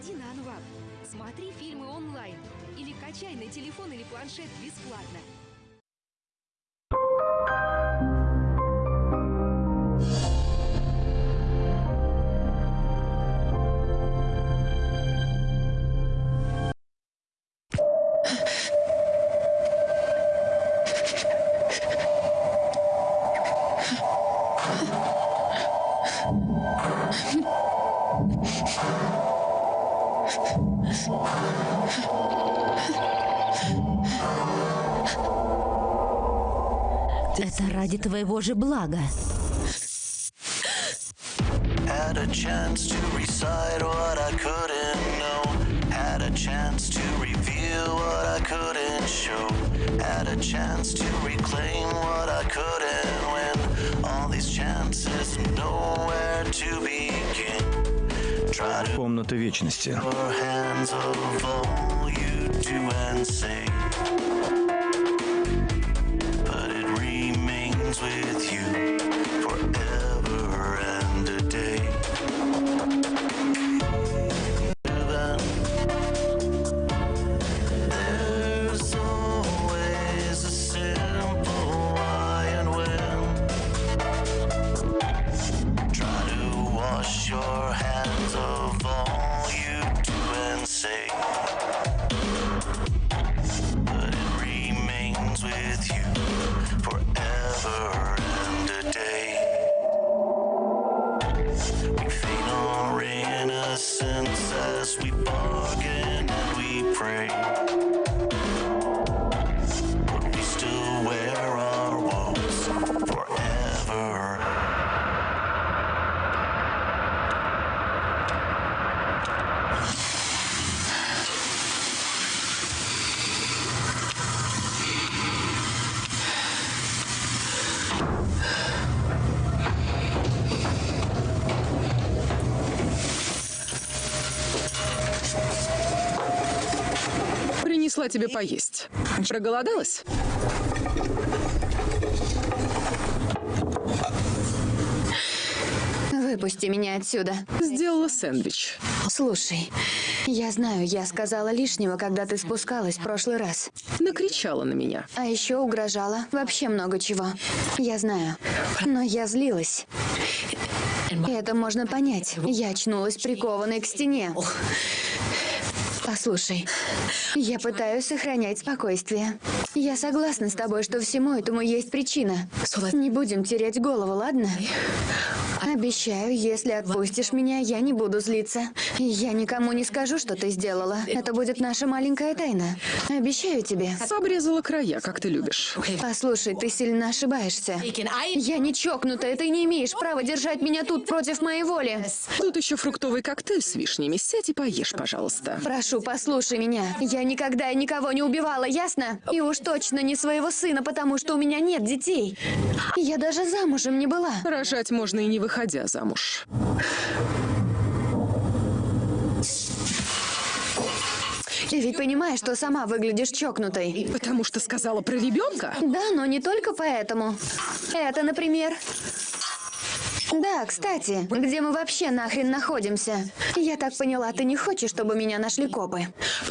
Заходи на Анвап, смотри фильмы онлайн или качай на телефон или планшет бесплатно. Ради твоего же блага. Had a chance to recite what I couldn't know. Had a chance to reveal what I couldn't show. Had a chance to reclaim what I couldn't win. All these chances, nowhere to begin. Try to Комната вечности. Принесла тебе поесть. Проголодалась? Выпусти меня отсюда. Сделала сэндвич. Слушай, я знаю, я сказала лишнего, когда ты спускалась в прошлый раз. Накричала на меня. А еще угрожала. Вообще много чего. Я знаю. Но я злилась. Это можно понять. Я очнулась прикованной к стене. Послушай, я пытаюсь сохранять спокойствие. Я согласна с тобой, что всему этому есть причина. Не будем терять голову, ладно? Обещаю, если отпустишь меня, я не буду злиться. Я никому не скажу, что ты сделала. Это будет наша маленькая тайна. Обещаю тебе. Обрезала края, как ты любишь. Послушай, ты сильно ошибаешься. Я не чокнутая, ты не имеешь права держать меня тут против моей воли. Тут еще фруктовый коктейль с вишнями. Сядь и поешь, пожалуйста. Прошу, послушай меня. Я никогда никого не убивала, ясно? И уж точно не своего сына, потому что у меня нет детей. Я даже замужем не была. Рожать можно и не выходя замуж. Ты ведь понимаешь, что сама выглядишь чокнутой. Потому что сказала про ребенка? Да, но не только поэтому. Это, например... Да, кстати, где мы вообще нахрен находимся? Я так поняла, ты не хочешь, чтобы меня нашли копы.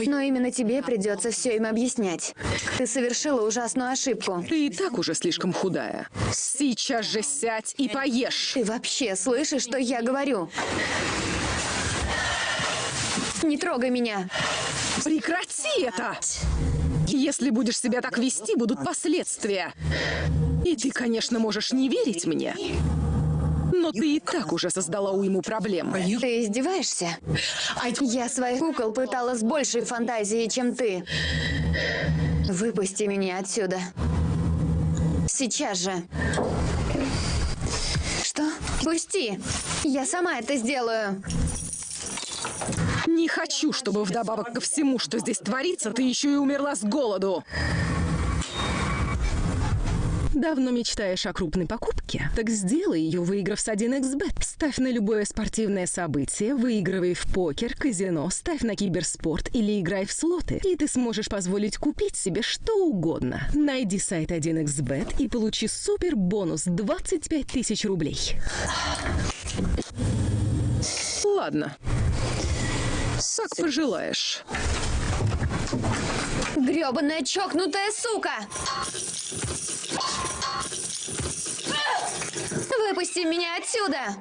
Но именно тебе придется все им объяснять. Ты совершила ужасную ошибку. Ты и так уже слишком худая. Сейчас же сядь и поешь. Ты вообще слышишь, что я говорю? Не трогай меня. Прекрати это! Если будешь себя так вести, будут последствия. И ты, конечно, можешь не верить мне. Но ты и так уже создала уйму проблем. Ты издеваешься? Я своих кукол пытала с большей фантазией, чем ты. Выпусти меня отсюда. Сейчас же. Что? Пусти. Я сама это сделаю. Не хочу, чтобы вдобавок ко всему, что здесь творится, ты еще и умерла с голоду. Давно мечтаешь о крупной покупке? Так сделай ее, выиграв с 1xbet. Ставь на любое спортивное событие, выигрывай в покер, казино, ставь на киберспорт или играй в слоты. И ты сможешь позволить купить себе что угодно. Найди сайт 1xbet и получи супер бонус 25 тысяч рублей. Ладно. Как пожелаешь. Грёбаная чокнутая сука! Выпусти меня отсюда!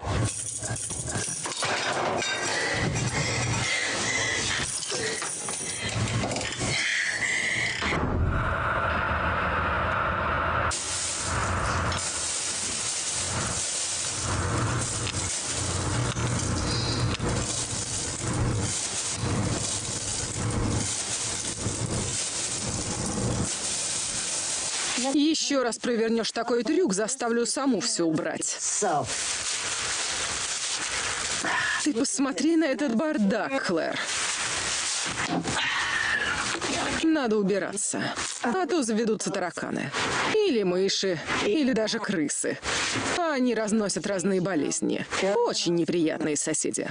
Еще раз провернешь такой трюк, заставлю саму все убрать. Ты посмотри на этот бардак, Клэр. Надо убираться, а то заведутся тараканы. Или мыши, или даже крысы. А они разносят разные болезни. Очень неприятные соседи.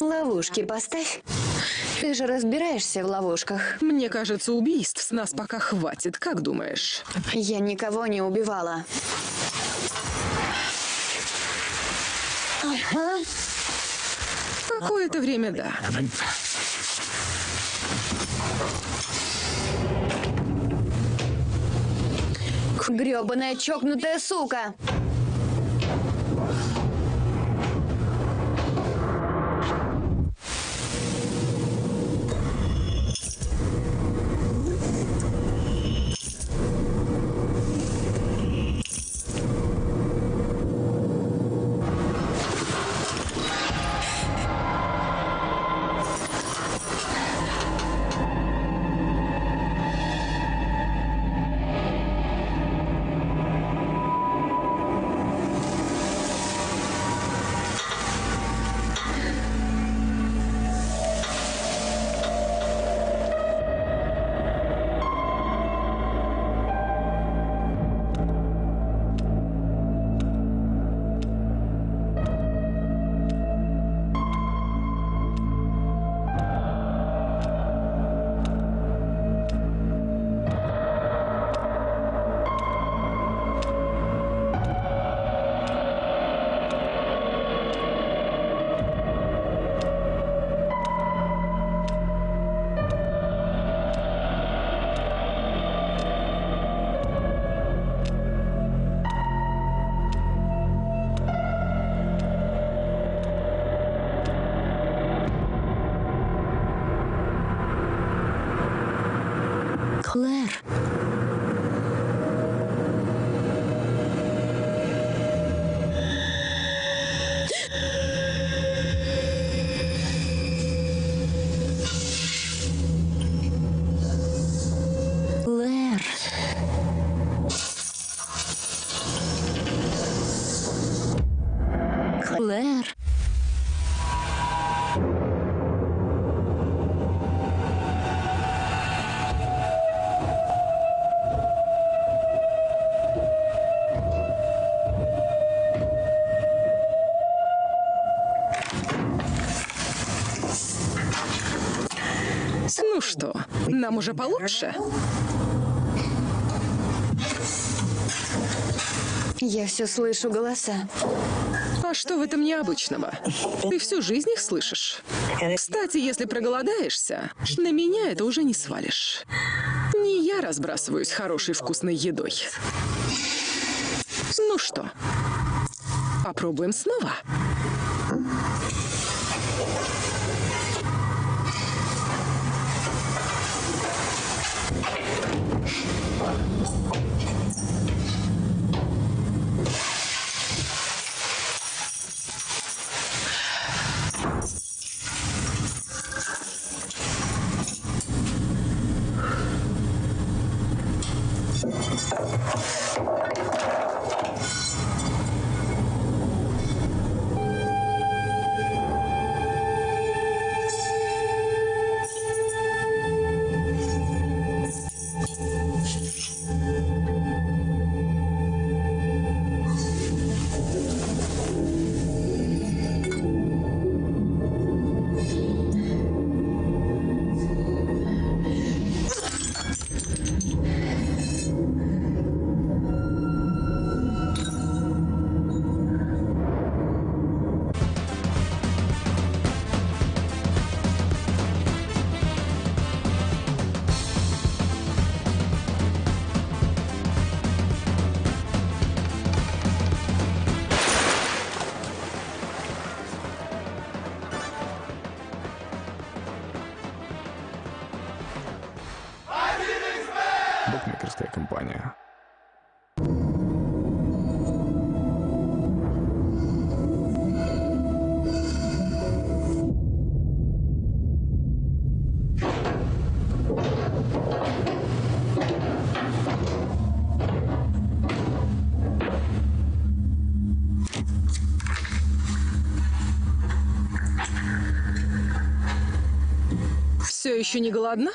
Ловушки поставь. Ты же разбираешься в ловушках. Мне кажется, убийств с нас пока хватит. Как думаешь? Я никого не убивала. Какое-то время да. Грёбаная чокнутая сука! Нам уже получше? Я все слышу голоса. А что в этом необычного? Ты всю жизнь их слышишь. Кстати, если проголодаешься, на меня это уже не свалишь. Не я разбрасываюсь хорошей вкусной едой. Ну что, попробуем снова? Еще не голодна?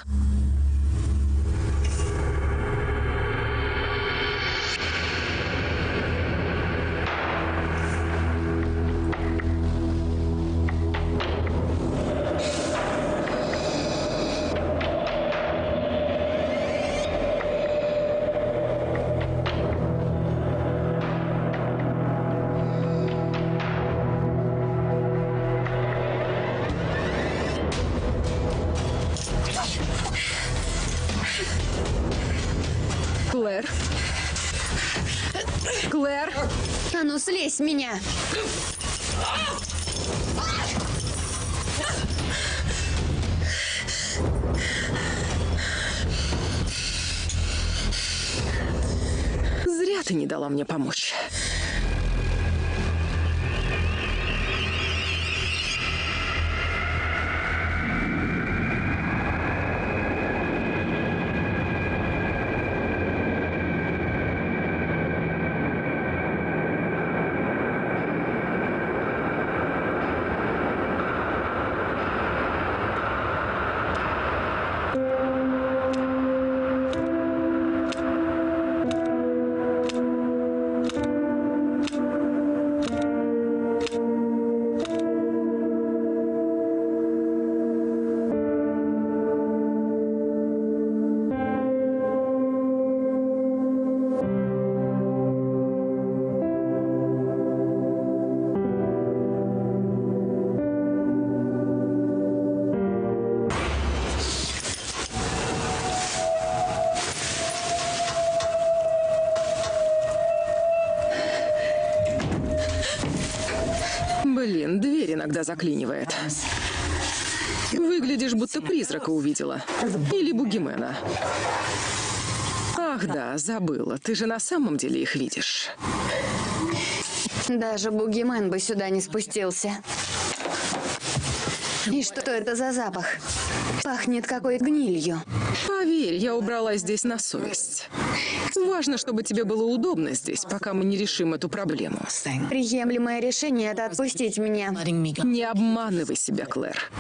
С меня! Зря ты не дала мне помочь. Иногда заклинивает. Выглядишь, будто призрака увидела. Или бугимена. Ах да, забыла. Ты же на самом деле их видишь. Даже бугимен бы сюда не спустился. И что это за запах? Пахнет какой-то гнилью. Поверь, я убрала здесь на совесть. Важно, чтобы тебе было удобно здесь, пока мы не решим эту проблему. Приемлемое решение — это отпустить меня. Не обманывай себя, Клэр.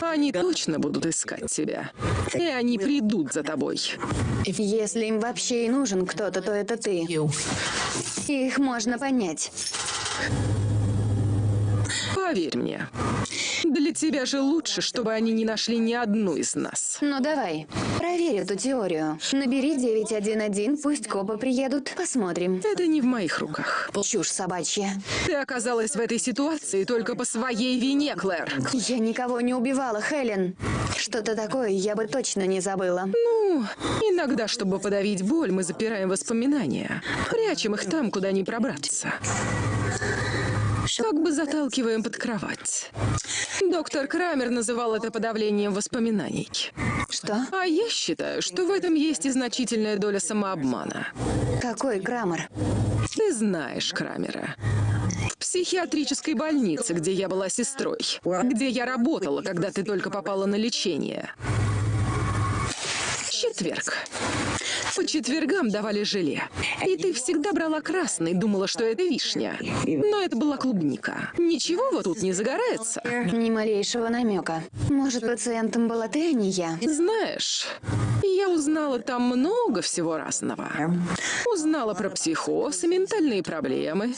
Они точно будут искать тебя. И они придут за тобой. Если им вообще и нужен кто-то, то это ты. Их можно понять. Поверь мне. Для тебя же лучше, чтобы они не нашли ни одну из нас. Ну давай, проверь эту теорию. Набери 911, пусть копы приедут. Посмотрим. Это не в моих руках. Чушь собачья. Ты оказалась в этой ситуации только по своей вине, Клэр. Я никого не убивала, Хелен. Что-то такое я бы точно не забыла. Ну, иногда, чтобы подавить боль, мы запираем воспоминания. Прячем их там, куда не пробраться. Как бы заталкиваем под кровать. Доктор Крамер называл это подавлением воспоминаний. Что? А я считаю, что в этом есть и значительная доля самообмана. Какой Крамер? Ты знаешь Крамера. В психиатрической больнице, где я была сестрой. Где я работала, когда ты только попала на лечение. Четверг. По четвергам давали желе. И ты всегда брала красный, думала, что это вишня. Но это была клубника. Ничего вот тут не загорается. Ни малейшего намека. Может, пациентом была ты, а не я? Знаешь, я узнала там много всего разного. Узнала про психоз и ментальные проблемы.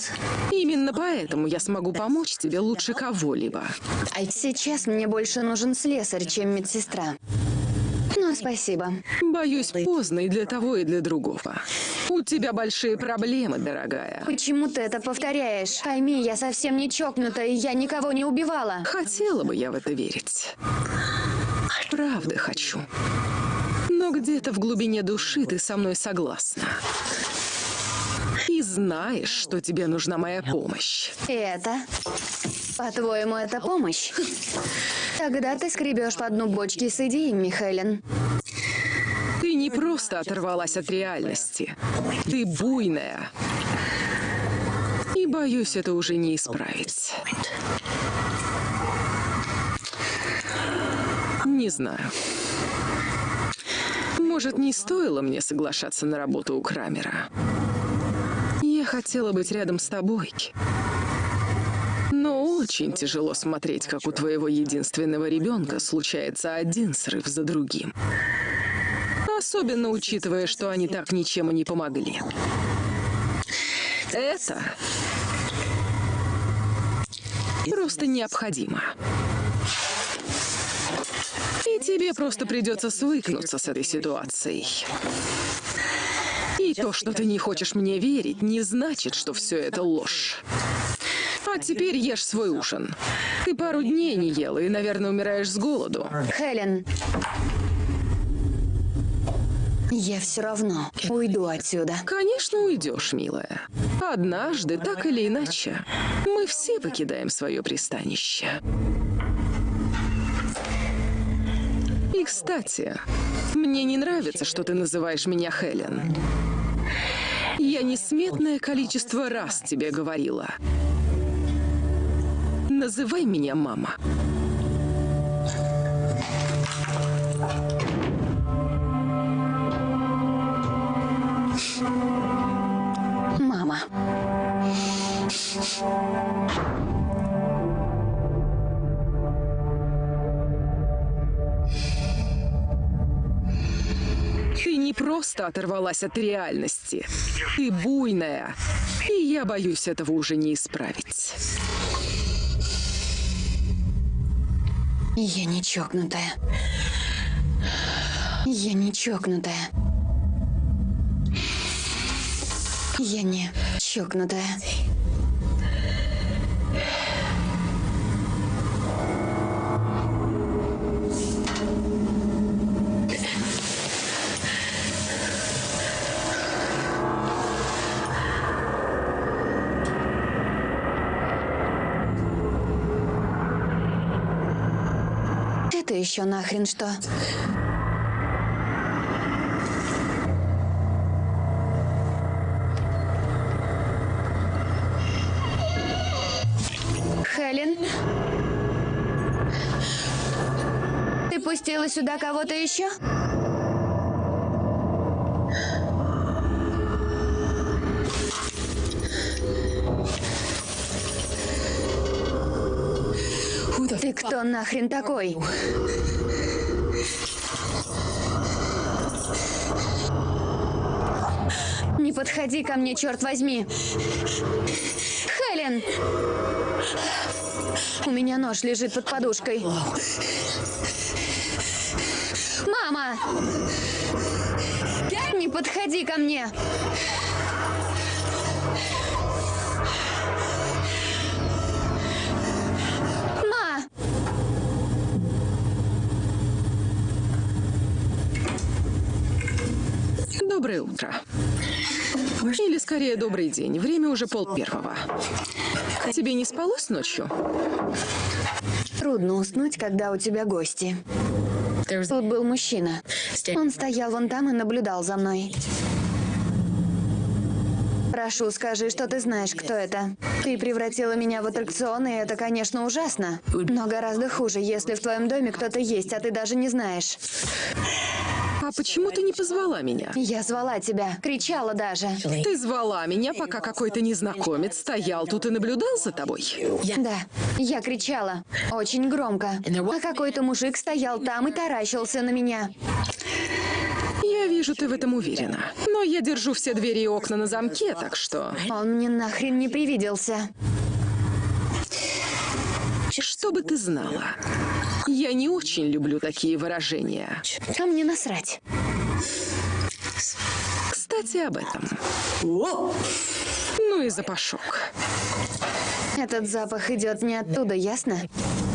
Именно поэтому я смогу помочь тебе лучше кого-либо. Сейчас мне больше нужен слесарь, чем медсестра. Ну, спасибо. Боюсь, поздно и для того, и для другого. У тебя большие проблемы, дорогая. Почему ты это повторяешь? Пойми, я совсем не чокнутая, и я никого не убивала. Хотела бы я в это верить. Правда хочу. Но где-то в глубине души ты со мной согласна. Знаешь, что тебе нужна моя помощь. Это? По-твоему, это помощь? Тогда ты скребешь по дну бочки с идеями, Хелен. Ты не просто оторвалась от реальности. Ты буйная. И боюсь, это уже не исправить. Не знаю. Может, не стоило мне соглашаться на работу у Крамера. Я хотела быть рядом с тобой. Но очень тяжело смотреть, как у твоего единственного ребенка случается один срыв за другим. Особенно учитывая, что они так ничем и не помогли. Это просто необходимо. И тебе просто придется свыкнуться с этой ситуацией. И то, что ты не хочешь мне верить, не значит, что все это ложь. А теперь ешь свой ужин. Ты пару дней не ела и, наверное, умираешь с голоду. Хелен. Я все равно уйду отсюда. Конечно, уйдешь, милая. Однажды, так или иначе, мы все покидаем свое пристанище. И, кстати, мне не нравится, что ты называешь меня Хелен. Я несметное количество раз тебе говорила. Называй меня. Мама. Просто оторвалась от реальности. Ты буйная. И я боюсь этого уже не исправить. Я не чокнутая. Я не чокнутая. Я не чокнутая. Еще нахрен что? Хелен? Ты пустила сюда кого-то еще? Кто нахрен такой? Не подходи ко мне, черт возьми. Хелен! У меня нож лежит под подушкой. Мама! Не подходи ко мне! Доброе утро. Или скорее добрый день. Время уже пол первого. Тебе не спалось ночью? Трудно уснуть, когда у тебя гости. Тут был мужчина. Он стоял вон там и наблюдал за мной. Прошу, скажи, что ты знаешь, кто это. Ты превратила меня в аттракцион, и это, конечно, ужасно. Но гораздо хуже, если в твоем доме кто-то есть, а ты даже не знаешь. А почему ты не позвала меня? Я звала тебя, кричала даже. Ты звала меня, пока какой-то незнакомец стоял тут и наблюдал за тобой? Да, я кричала. Очень громко. А какой-то мужик стоял там и таращился на меня. Я вижу, ты в этом уверена. Но я держу все двери и окна на замке, так что... Он мне нахрен не привиделся. Чтобы ты знала, я не очень люблю такие выражения. А мне насрать. Кстати, об этом. Ну и запашок. Этот запах идет не оттуда, ясно?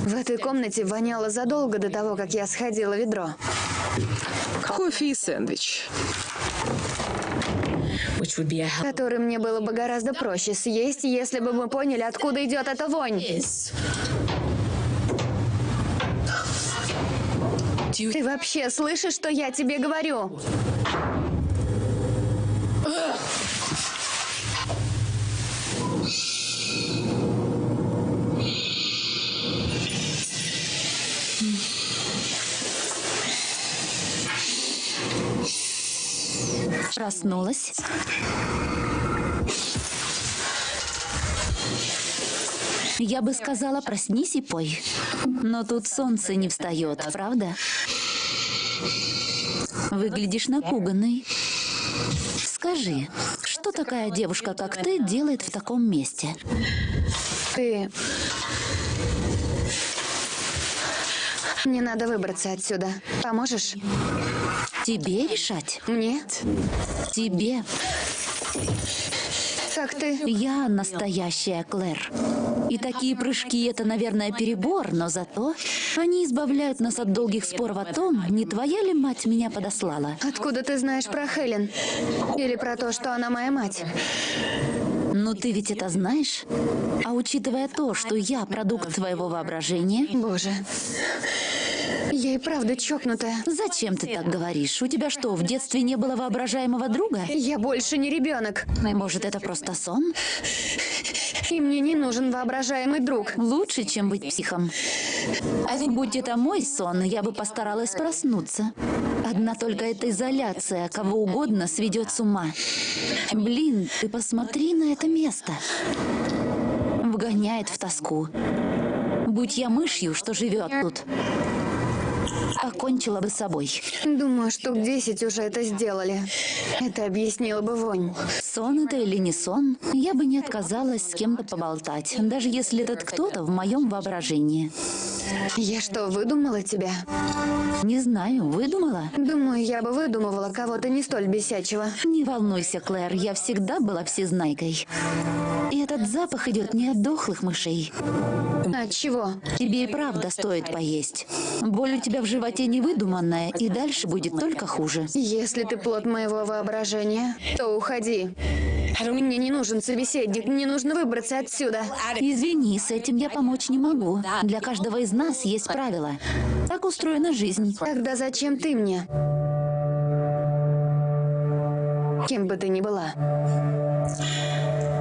В этой комнате воняло задолго до того, как я сходила в ведро. Кофе и сэндвич. Который мне было бы гораздо проще съесть, если бы мы поняли, откуда идет эта вонь. Ты вообще слышишь, что я тебе говорю? Проснулась. Я бы сказала, проснись и пой. Но тут солнце не встает, правда? Выглядишь напуганной. Скажи, что такая девушка, как ты, делает в таком месте? Ты... Мне надо выбраться отсюда. Поможешь? Тебе решать? Мне? Тебе. Как ты? Я настоящая Клэр. И такие прыжки — это, наверное, перебор, но зато они избавляют нас от долгих споров о том, не твоя ли мать меня подослала. Откуда ты знаешь про Хелен? Или про то, что она моя мать? Ну ты ведь это знаешь? А учитывая то, что я продукт твоего воображения, Боже. Я и правда чокнутая. зачем ты так говоришь? У тебя что, в детстве не было воображаемого друга? Я больше не ребенок. Может, это просто сон? И мне не нужен воображаемый друг. Лучше, чем быть психом. Будь это мой сон, я бы постаралась проснуться. Одна только эта изоляция кого угодно сведет с ума. Блин, ты посмотри на это место. Вгоняет в тоску. Будь я мышью, что живет тут, покончила бы собой. Думаю, штук 10 уже это сделали. Это объяснило бы вонь. Сон это или не сон, я бы не отказалась с кем-то поболтать, даже если этот кто-то в моем воображении. Я что, выдумала тебя? Не знаю, выдумала? Думаю, я бы выдумывала кого-то не столь бесячего. Не волнуйся, Клэр, я всегда была всезнайкой. И этот запах идет не от дохлых мышей. От чего? Тебе и правда стоит поесть. Боль у тебя в животе не выдуманная, и дальше будет только хуже. Если ты плод моего воображения, то уходи. Мне не нужен собеседник, мне нужно выбраться отсюда. Извини, с этим я помочь не могу. Для каждого из нас есть правила. Так устроена жизнь. Тогда зачем ты мне? Кем бы ты ни была.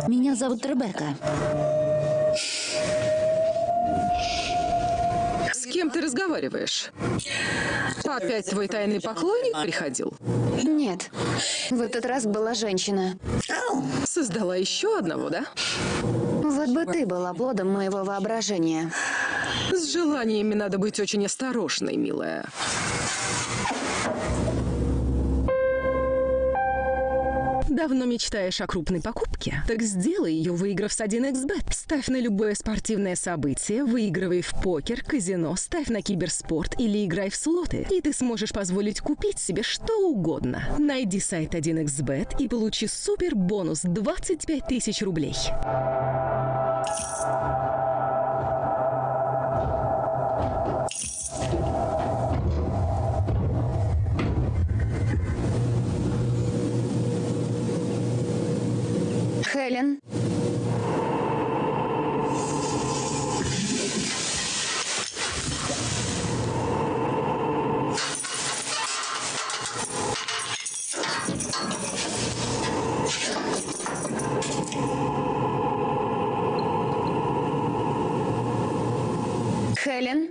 Меня зовут Ребекка. С кем ты разговариваешь? Опять твой тайный поклонник приходил? Нет, в этот раз была женщина. Создала еще одного, да? Вот бы ты была плодом моего воображения. С желаниями надо быть очень осторожной, милая. Давно мечтаешь о крупной покупке? Так сделай ее, выиграв с 1xbet. Ставь на любое спортивное событие, выигрывай в покер, казино, ставь на киберспорт или играй в слоты. И ты сможешь позволить купить себе что угодно. Найди сайт 1xbet и получи супер бонус 25 тысяч рублей. Хелен, Хелен.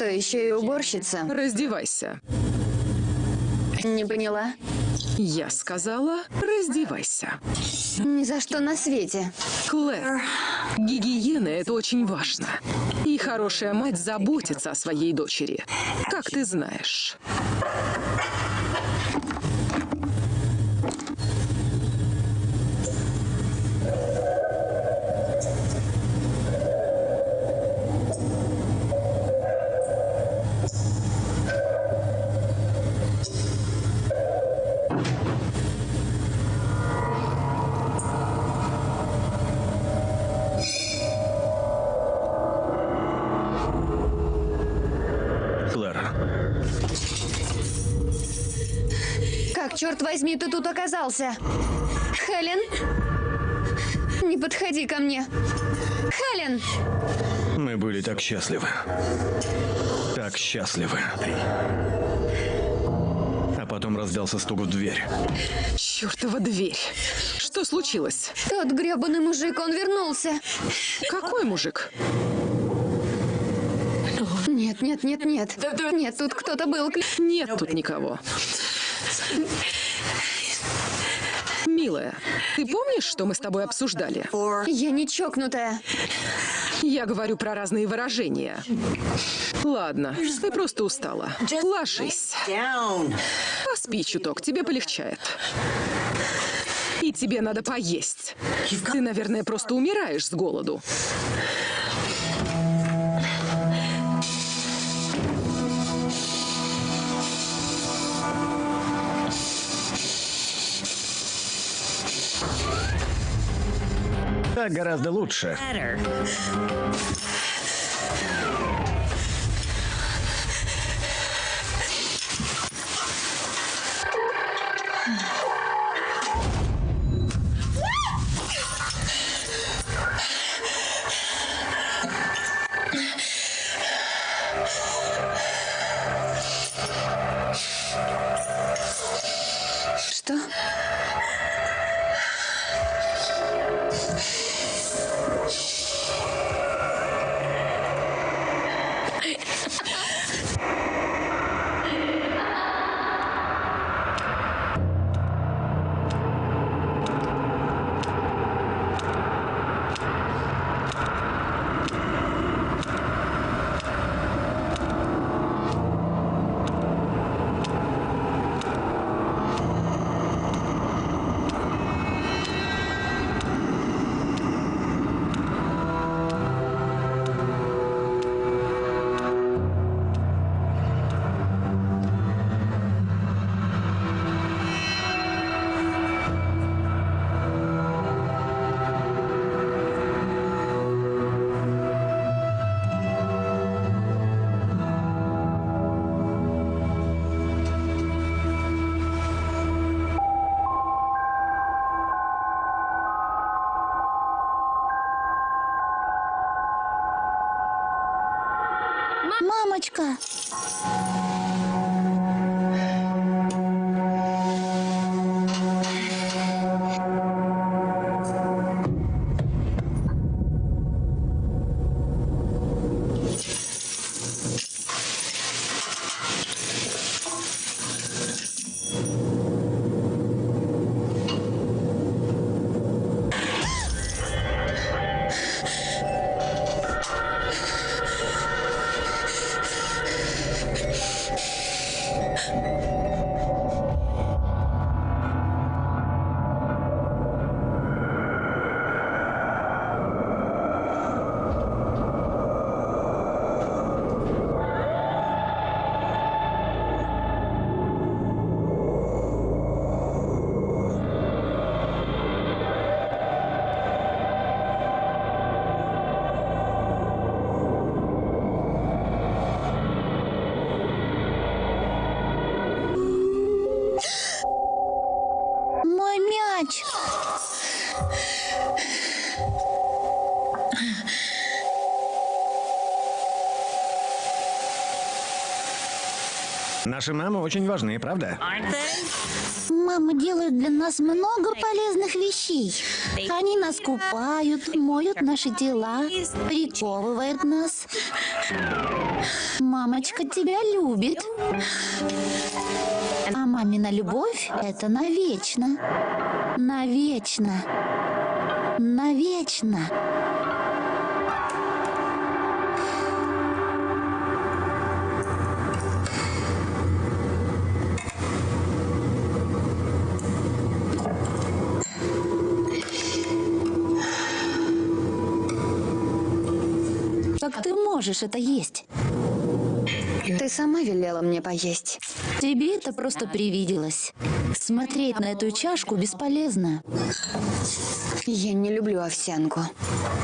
Что, еще и уборщица? Раздевайся. Не поняла? Я сказала, раздевайся. Ни за что на свете. Клэр, гигиена – это очень важно. И хорошая мать заботится о своей дочери. Как ты знаешь. Оказался? Хелен? Не подходи ко мне. Хелен! мы были так счастливы. Так счастливы. А потом раздался стук в дверь. Чёртова дверь. Что случилось? Тот грёбаный мужик, он вернулся. Какой мужик? Нет, нет, нет, нет. Нет, тут кто-то был. Нет тут никого. Милая, ты помнишь, что мы с тобой обсуждали? Я не чокнутая. Я говорю про разные выражения. Ладно, ты просто устала. Ложись. Поспи чуток, тебе полегчает. И тебе надо поесть. Ты, наверное, просто умираешь с голоду. Гораздо лучше. Наши мамы очень важны, правда? Мама делает для нас много полезных вещей. Они нас купают, моют наши тела, приковывают нас. Мамочка тебя любит. А мамина любовь — это навечно. Навечно. Навечно. Можешь это есть? Ты сама велела мне поесть. Тебе это просто привиделось. Смотреть на эту чашку бесполезно. Я не люблю овсянку.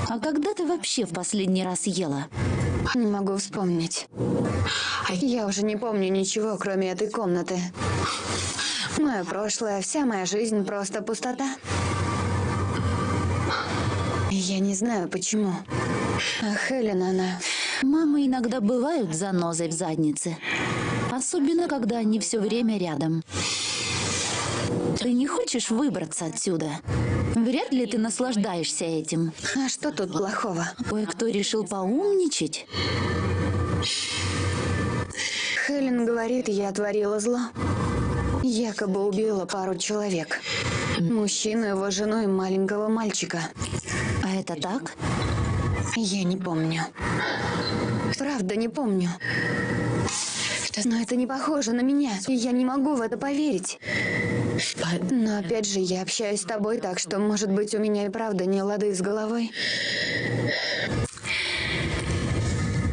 А когда ты вообще в последний раз ела? Не могу вспомнить. Я уже не помню ничего, кроме этой комнаты. Мое прошлое, вся моя жизнь просто пустота. Я не знаю почему. А Хелен, она... Мамы иногда бывают занозой в заднице. Особенно, когда они все время рядом. Ты не хочешь выбраться отсюда? Вряд ли ты наслаждаешься этим. А что тут плохого? Кое-кто решил поумничать. Хелен говорит, я творила зло. Якобы убила пару человек. Мужчину, его жену и маленького мальчика. А это так? Я не помню. Правда, не помню. Но это не похоже на меня, я не могу в это поверить. Но опять же, я общаюсь с тобой, так что, может быть, у меня и правда не лады с головой.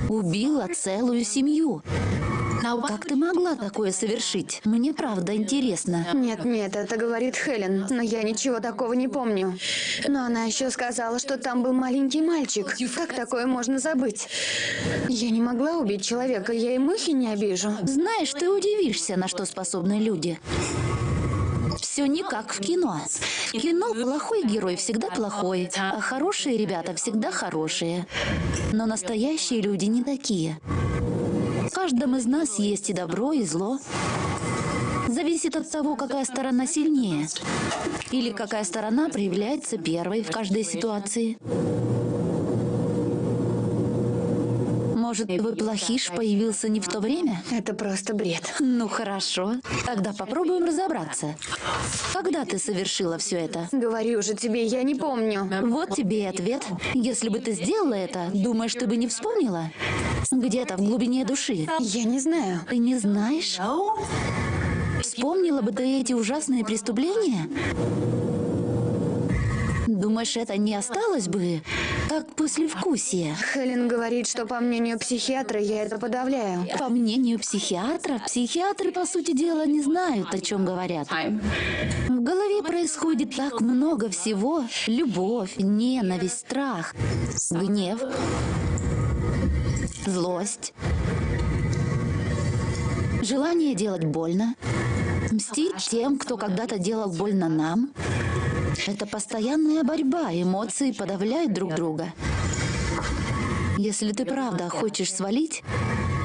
Убила целую семью. Как ты могла такое совершить? Мне правда интересно. Нет, нет, это говорит Хелен, но я ничего такого не помню. Но она еще сказала, что там был маленький мальчик. Как такое можно забыть? Я не могла убить человека, я и мухи не обижу. Знаешь, ты удивишься, на что способны люди. Все не как в кино. В кино плохой герой всегда плохой, а хорошие ребята всегда хорошие. Но настоящие люди не такие. Каждом из нас есть и добро, и зло. Зависит от того, какая сторона сильнее. Или какая сторона проявляется первой в каждой ситуации. Может, выплохиш появился не в то время? Это просто бред. Ну хорошо, тогда попробуем разобраться. Когда ты совершила все это? Говорю же тебе, я не помню. Вот тебе и ответ. Если бы ты сделала это, думаешь, ты бы не вспомнила? Где-то в глубине души. Я не знаю. Ты не знаешь? Вспомнила бы ты эти ужасные преступления? Думаешь, это не осталось бы, как послевкусие? Хелен говорит, что по мнению психиатра я это подавляю. По мнению психиатра, психиатры, по сути дела, не знают, о чем говорят. В голове происходит так много всего. Любовь, ненависть, страх, гнев, злость, желание делать больно, мстить тем, кто когда-то делал больно нам. Это постоянная борьба, эмоции подавляют друг друга. Если ты правда хочешь свалить,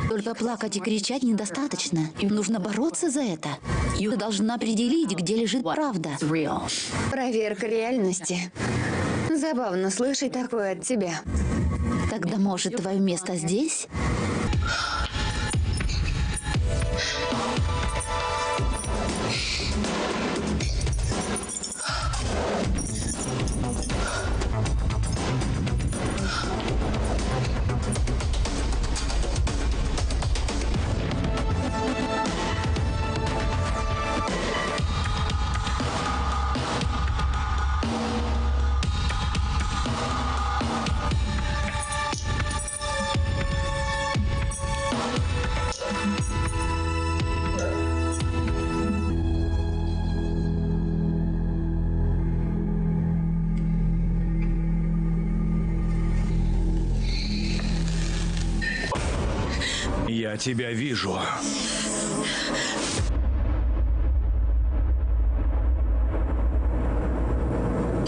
только плакать и кричать недостаточно. Нужно бороться за это. Ты должна определить, где лежит правда. Проверка реальности. Забавно слышать такое от тебя. Тогда, может, твое место здесь? Тебя вижу.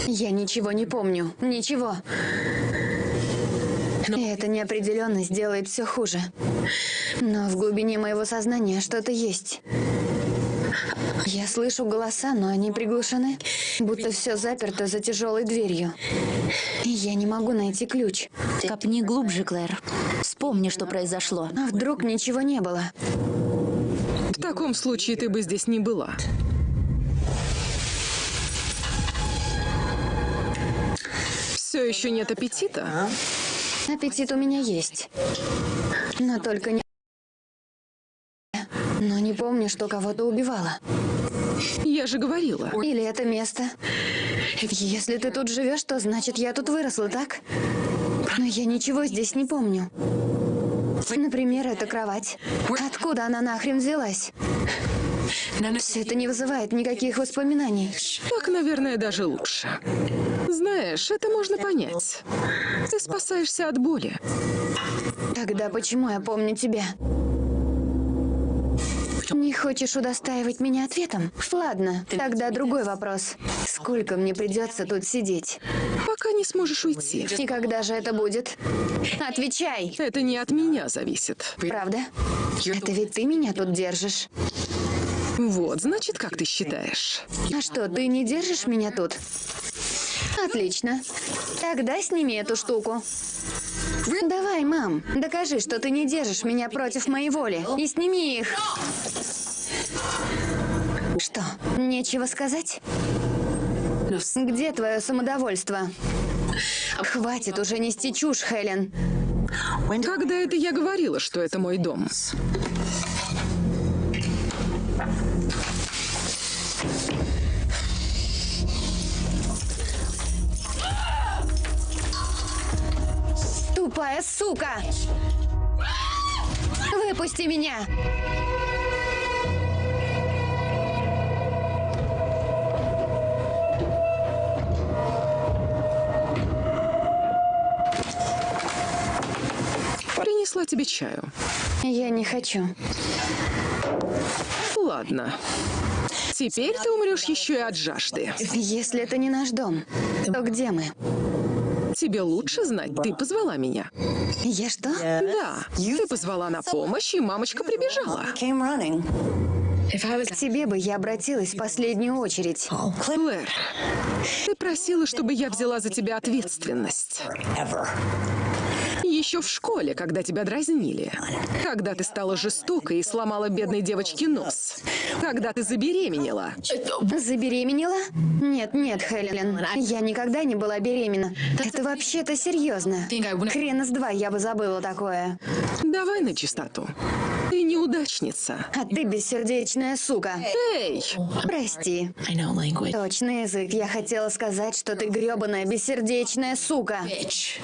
Я ничего не помню. Ничего. И эта неопределенность делает все хуже. Но в глубине моего сознания что-то есть. Я слышу голоса, но они приглушены, будто все заперто за тяжелой дверью. И я не могу найти ключ. Копни глубже, Клэр. Вспомни, что произошло. А вдруг ничего не было? В таком случае ты бы здесь не была. Все еще нет аппетита? Аппетит у меня есть. Но только не... Но не помню, что кого-то убивала. Я же говорила. Или это место. Если ты тут живешь, то значит я тут выросла, так? Но я ничего здесь не помню. Например, эта кровать. Откуда она нахрен взялась? Все это не вызывает никаких воспоминаний. Так, наверное, даже лучше. Знаешь, это можно понять. Ты спасаешься от боли. Тогда почему я помню тебя? Не хочешь удостаивать меня ответом? Ладно, тогда другой вопрос. Сколько мне придется тут сидеть? Пока не сможешь уйти. И когда же это будет? Отвечай! Это не от меня зависит. Правда? Это ведь ты меня тут держишь. Вот, значит, как ты считаешь? А что, ты не держишь меня тут? Отлично. Тогда сними эту штуку. Давай, мам, докажи, что ты не держишь меня против моей воли. И сними их. Что, нечего сказать? Где твое самодовольство? Хватит уже нести чушь, Хелен. Когда это я говорила, что это мой дом? Тупая сука! Выпусти меня! Принесла тебе чаю. Я не хочу. Ладно. Теперь ты умрешь еще и от жажды. Если это не наш дом, то где мы? Тебе лучше знать, ты позвала меня. Я что? Да, ты позвала на помощь, и мамочка прибежала. К тебе бы я обратилась в последнюю очередь. Клэр, ты просила, чтобы я взяла за тебя ответственность. Еще в школе, когда тебя дразнили. Когда ты стала жестокой и сломала бедной девочке нос. Когда ты забеременела. Забеременела? Нет, нет, Хелен. Я никогда не была беременна. Это вообще-то серьезно. Хрена с два я бы забыла такое. Давай на чистоту. Ты неудачница. А ты бессердечная сука. Эй! Прости. Точный язык. Я хотела сказать, что ты гребаная бессердечная сука. Bitch.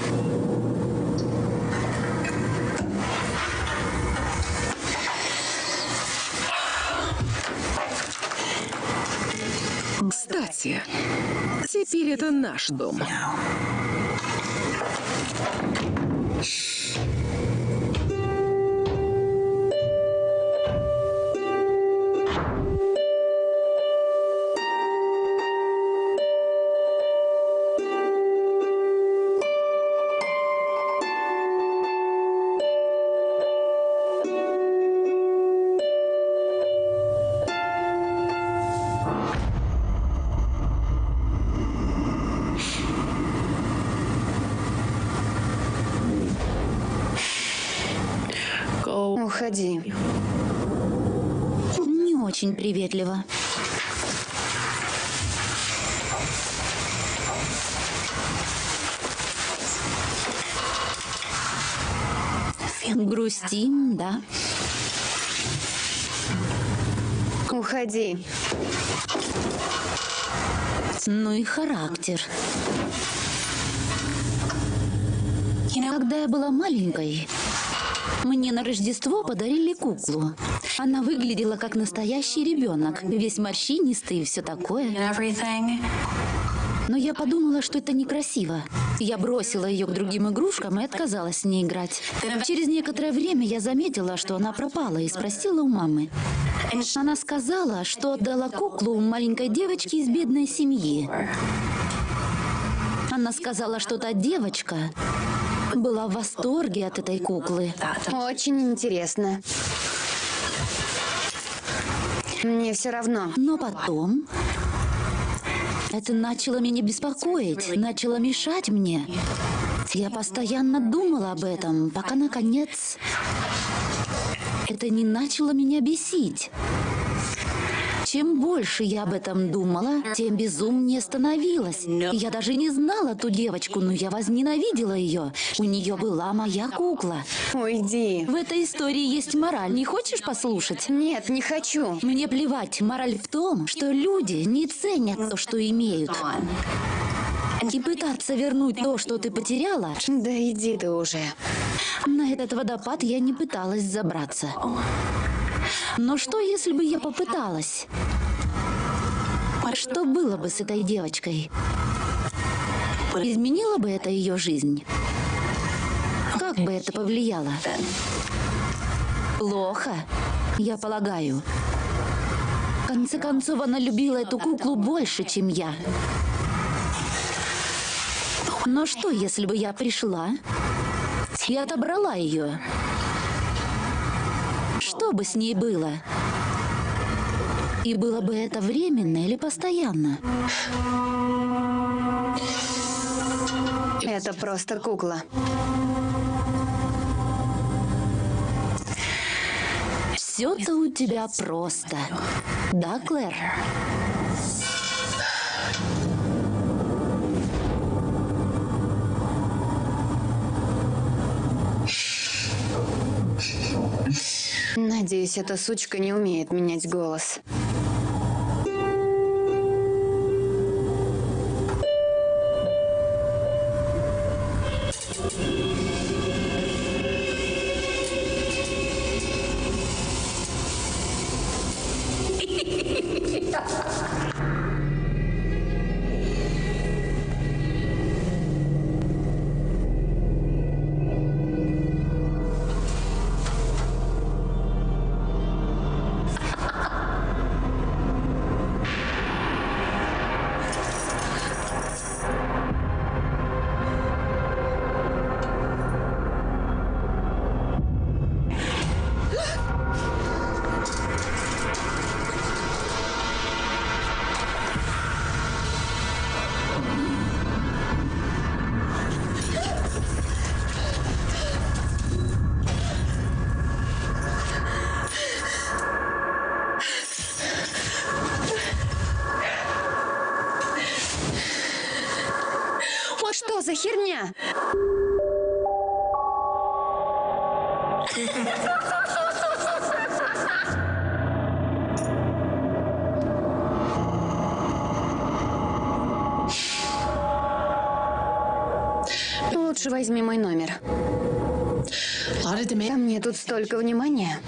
Кстати, теперь это наш дом. Очень приветливо. Грустим, да. Уходи. Ну и характер. Когда я была маленькой, мне на Рождество подарили куклу. Она выглядела как настоящий ребенок, весь морщинистый и все такое. Но я подумала, что это некрасиво. Я бросила ее к другим игрушкам и отказалась с ней играть. Через некоторое время я заметила, что она пропала, и спросила у мамы. Она сказала, что отдала куклу маленькой девочке из бедной семьи. Она сказала, что та девочка была в восторге от этой куклы. Очень интересно. Мне все равно. Но потом это начало меня беспокоить, начало мешать мне. Я постоянно думала об этом, пока, наконец, это не начало меня бесить. Чем больше я об этом думала, тем безумнее становилась. Я даже не знала ту девочку, но я возненавидела ее. У нее была моя кукла. Уйди. В этой истории есть мораль. Не хочешь послушать? Нет, не хочу. Мне плевать. Мораль в том, что люди не ценят то, что имеют. И пытаться вернуть то, что ты потеряла, Да иди ты уже. на этот водопад я не пыталась забраться. Но что, если бы я попыталась? Что было бы с этой девочкой? Изменило бы это ее жизнь? Как бы это повлияло? Плохо, я полагаю. В конце концов, она любила эту куклу больше, чем я. Но что, если бы я пришла и отобрала ее? Что бы с ней было? И было бы это временно или постоянно? Это просто кукла. Все-то у тебя просто. Да, Клэр? Надеюсь, эта сучка не умеет менять голос. Столько внимания.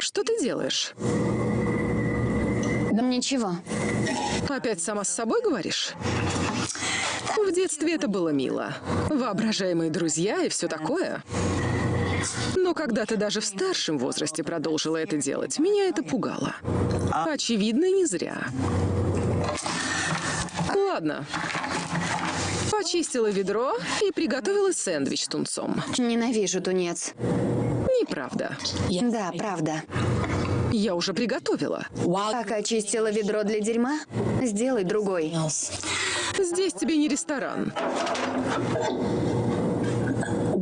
Что ты делаешь? Ничего. Опять сама с собой говоришь? В детстве это было мило. Воображаемые друзья и все такое. Но когда ты даже в старшем возрасте продолжила это делать, меня это пугало. Очевидно, не зря. Ладно. Почистила ведро и приготовила сэндвич с тунцом. Ненавижу тунец. Неправда. Да, правда. Я уже приготовила. Пока чистила ведро для дерьма, сделай другой. Здесь тебе не ресторан.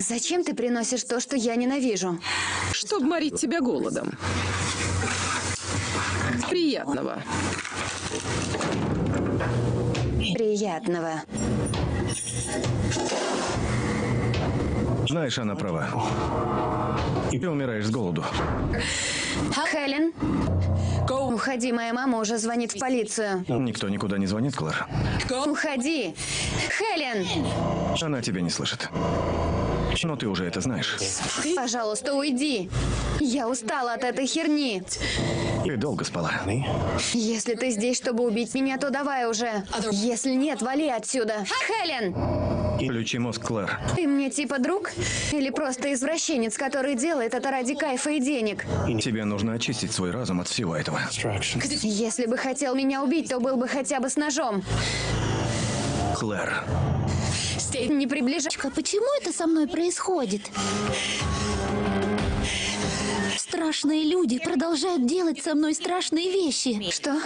Зачем ты приносишь то, что я ненавижу? Чтоб морить тебя голодом. Приятного. Приятного. Знаешь, она права. Ты умираешь с голоду. Хелен? Уходи, моя мама уже звонит в полицию. Никто никуда не звонит, Клэр. Уходи! Хелен! Она тебя не слышит. Но ты уже это знаешь. Пожалуйста, уйди. Я устала от этой херни. Ты долго спала. Если ты здесь, чтобы убить меня, то давай уже. Если нет, вали отсюда. Хелен! Включи мозг, Клэр. Ты мне типа друг? Или просто извращенец, который делает это ради кайфа и денег? Тебе нужно очистить свой разум от всего этого. Если бы хотел меня убить, то был бы хотя бы с ножом. Клэр, Не приближайся. Почему это со мной происходит? Страшные люди продолжают делать со мной страшные вещи. Что?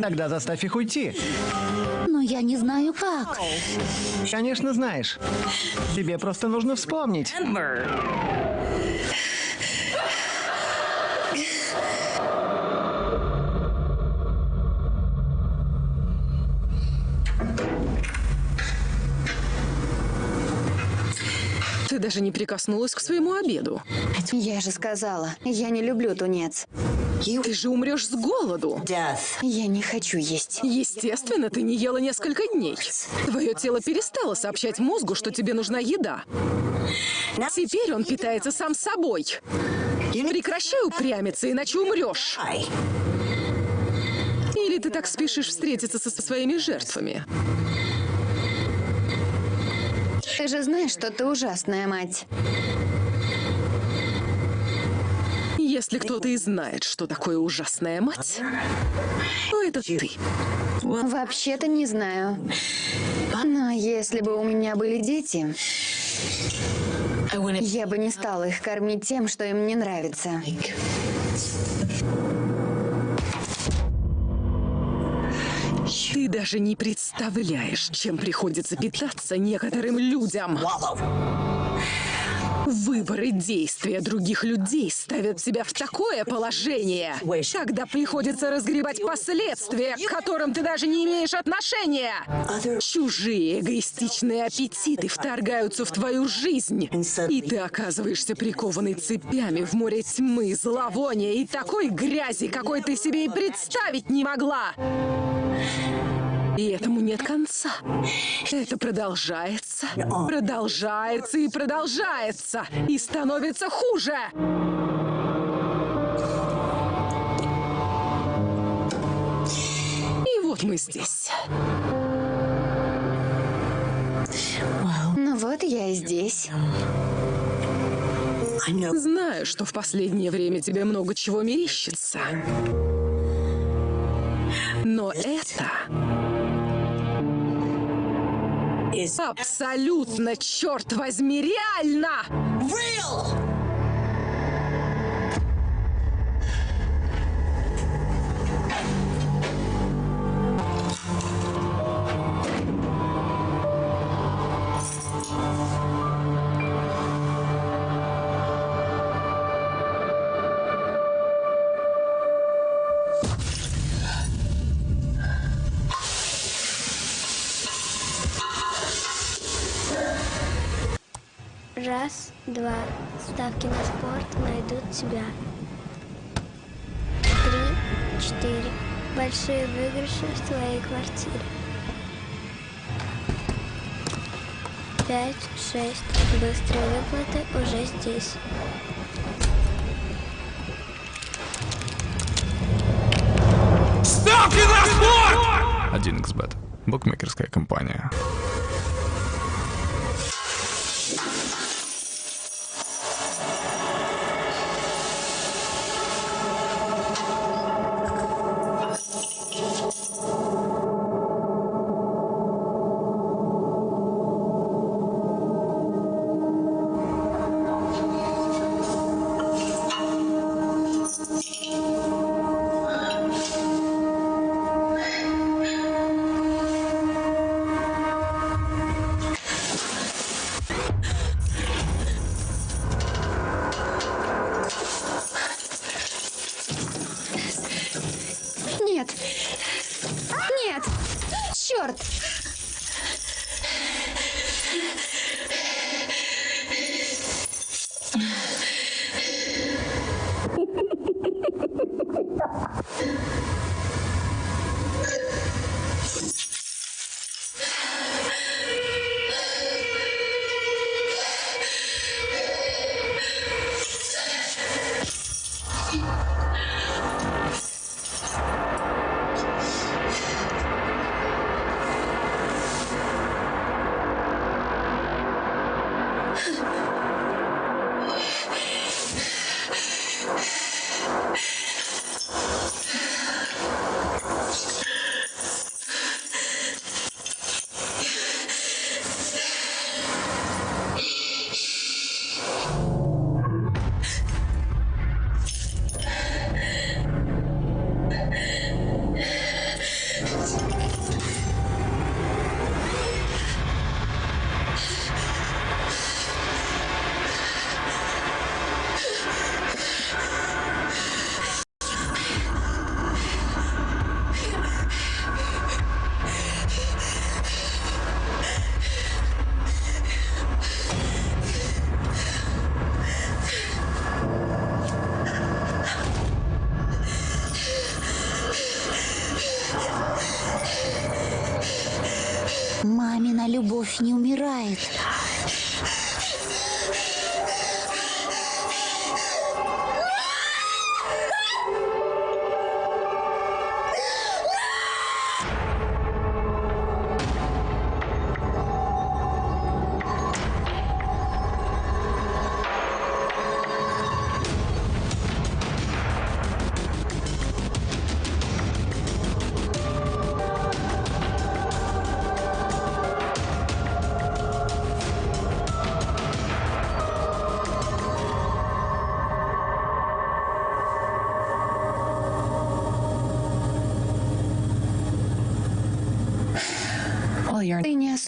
Тогда заставь их уйти. Но я не знаю как. Конечно, знаешь. Тебе просто нужно вспомнить. Ты даже не прикоснулась к своему обеду. Я же сказала, я не люблю тунец. Ты же умрешь с голоду. Я не хочу есть. Естественно, ты не ела несколько дней. Твое тело перестало сообщать мозгу, что тебе нужна еда. Теперь он питается сам собой. Прекращай упрямиться, иначе умрешь. Или ты так спешишь встретиться со со своими жертвами? Ты же знаешь, что ты ужасная мать. Если кто-то и знает, что такое ужасная мать, то это ты. Вообще-то не знаю. Но если бы у меня были дети, я бы не стала их кормить тем, что им не нравится. Ты даже не представляешь, чем приходится питаться некоторым людям. Выборы действия других людей ставят тебя в такое положение, когда приходится разгребать последствия, к которым ты даже не имеешь отношения. Чужие эгоистичные аппетиты вторгаются в твою жизнь, и ты оказываешься прикованный цепями в море тьмы, зловония и такой грязи, какой ты себе и представить не могла. И этому нет конца. Это продолжается, продолжается и продолжается, и становится хуже. И вот мы здесь. Ну вот я и здесь. Знаю, что в последнее время тебе много чего мерещится. Но это абсолютно, черт возьми, реально! Раз, два. Ставки на спорт найдут тебя. Три, четыре. Большие выигрыши в твоей квартире. Пять, шесть. Быстрые выплаты уже здесь. Один xbet Букмекерская компания.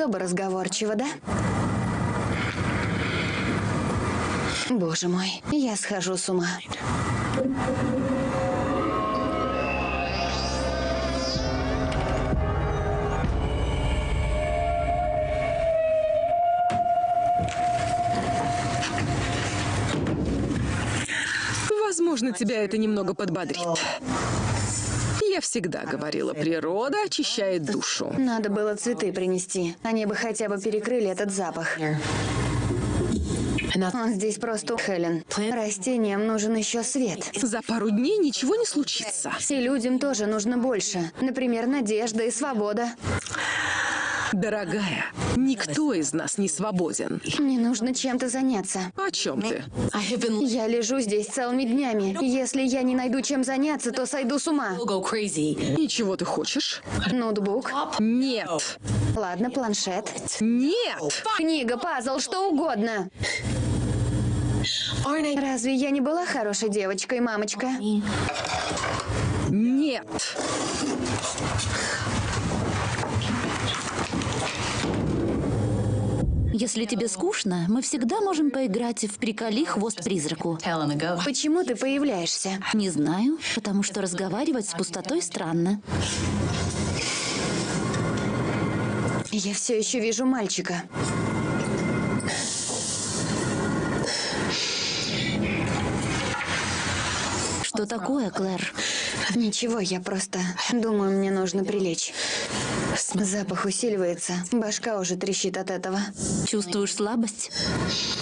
Особо разговорчива, да? Боже мой, я схожу с ума. Возможно, тебя это немного подбодрит. Я всегда говорила, природа очищает душу. Надо было цветы принести. Они бы хотя бы перекрыли этот запах. Он здесь просто Хелен. Растениям нужен еще свет. За пару дней ничего не случится. И людям тоже нужно больше. Например, надежда и свобода. Дорогая, никто из нас не свободен. Мне нужно чем-то заняться. О чем ты? Я лежу здесь целыми днями. Если я не найду чем заняться, то сойду с ума. И чего ты хочешь? Ноутбук. Нет. Ладно, планшет. Нет. Книга, пазл, что угодно. Разве я не была хорошей девочкой, мамочка? Нет. Если тебе скучно, мы всегда можем поиграть в «Приколи хвост призраку». Почему ты появляешься? Не знаю, потому что разговаривать с пустотой странно. Я все еще вижу мальчика. Что такое, Клэр? Ничего, я просто думаю, мне нужно прилечь. Запах усиливается. Башка уже трещит от этого. Чувствуешь слабость?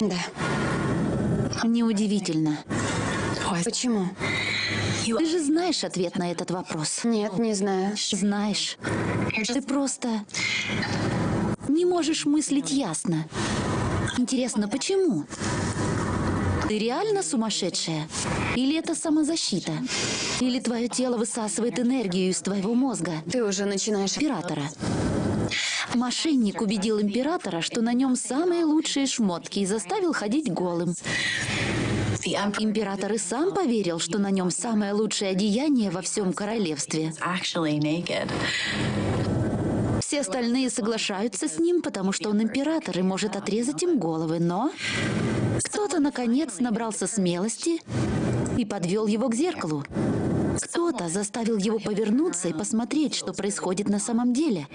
Да. Неудивительно. Почему? Ты же знаешь ответ на этот вопрос. Нет, не знаю. Знаешь. Ты просто не можешь мыслить ясно. Интересно, почему? Ты реально сумасшедшая? Или это самозащита? Или твое тело высасывает энергию из твоего мозга? Ты уже начинаешь... Императора. Мошенник убедил императора, что на нем самые лучшие шмотки и заставил ходить голым. Император и сам поверил, что на нем самое лучшее одеяние во всем королевстве. Все остальные соглашаются с ним, потому что он император и может отрезать им головы, но кто-то, наконец, набрался смелости и подвел его к зеркалу. Кто-то заставил его повернуться и посмотреть, что происходит на самом деле.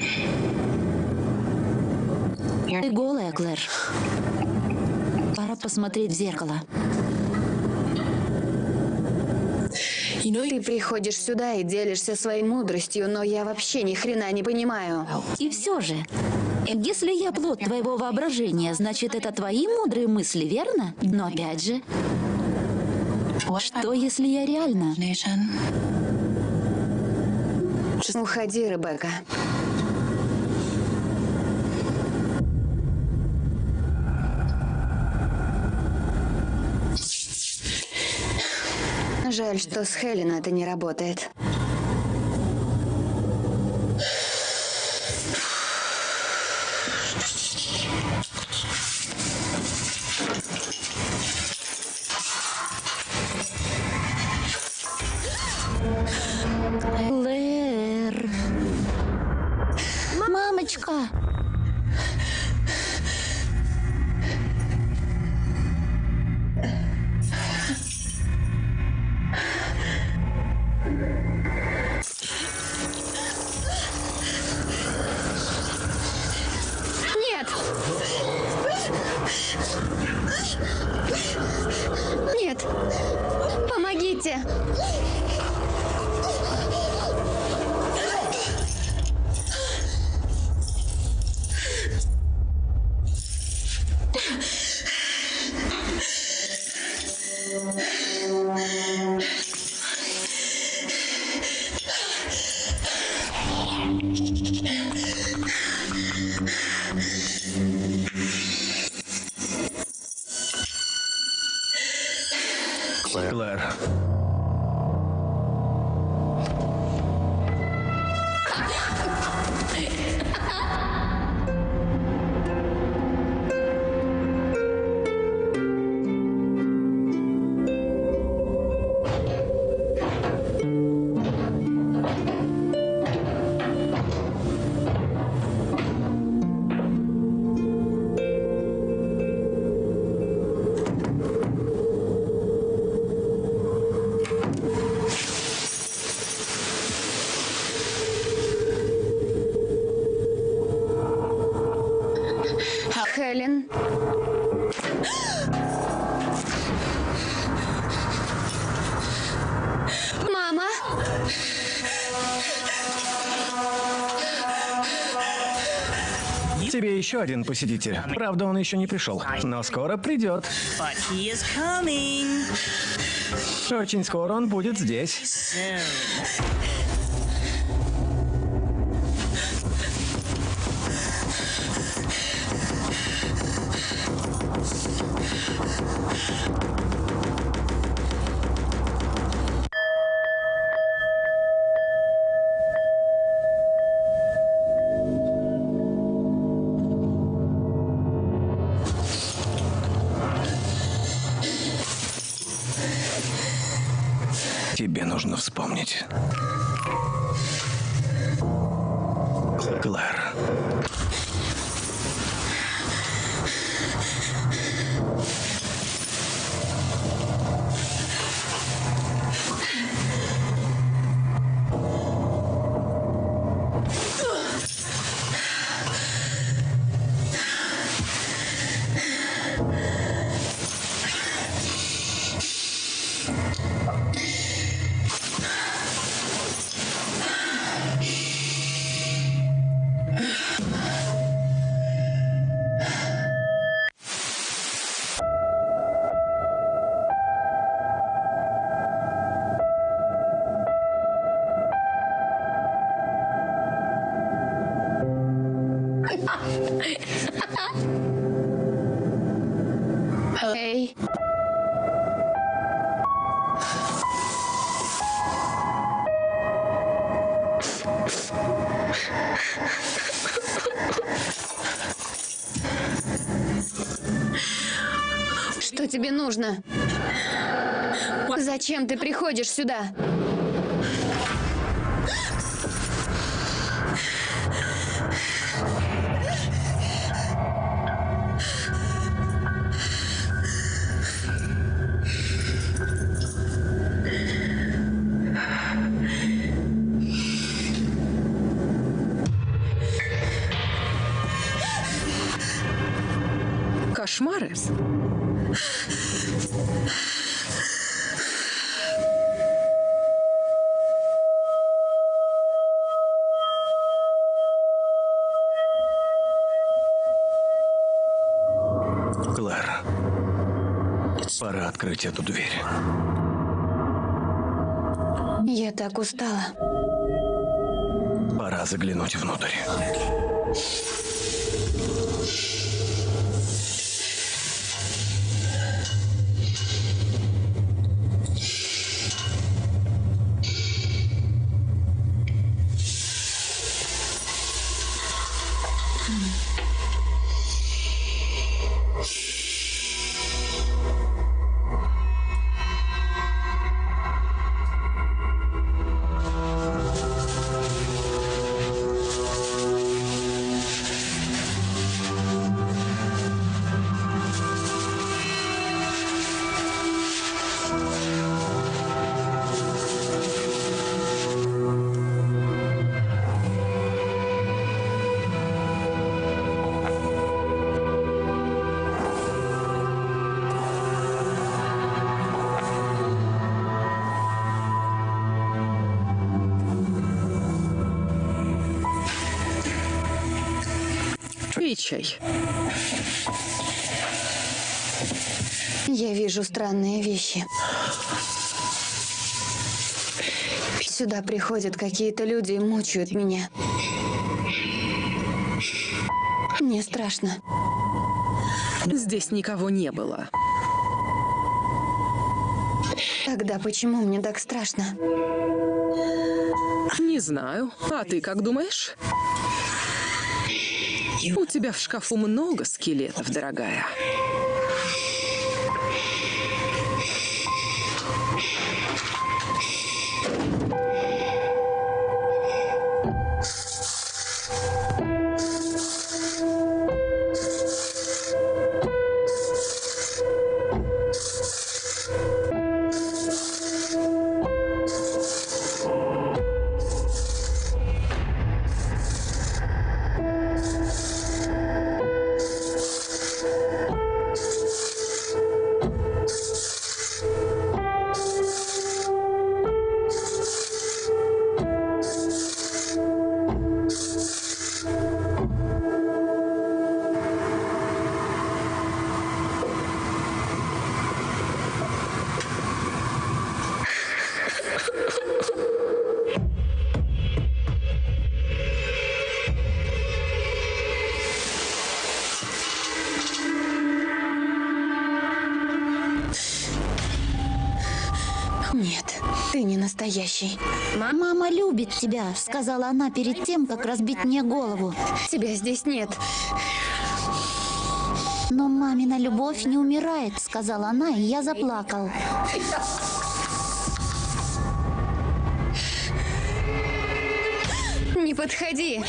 Ты голая, Клэр. Пора посмотреть в зеркало. Ты приходишь сюда и делишься своей мудростью, но я вообще ни хрена не понимаю. И все же, если я плод твоего воображения, значит, это твои мудрые мысли, верно? Но опять же, что если я реально? Уходи, Ребекка. Жаль, что с Хелен это не работает. Еще один посетитель. Правда, он еще не пришел, но скоро придет. Очень скоро он будет здесь. Нужно? Зачем ты приходишь сюда? Открыть эту дверь. Я так устала. Пора заглянуть внутрь. Чай. Я вижу странные вещи. Сюда приходят какие-то люди и мучают меня. Мне страшно. Здесь никого не было. Тогда почему мне так страшно? Не знаю. А ты как думаешь? У тебя в шкафу много скелетов, дорогая. Настоящий. Мама любит тебя, сказала она перед тем, как разбить мне голову. Тебя здесь нет. Но мамина любовь не умирает, сказала она, и я заплакал. Не подходи.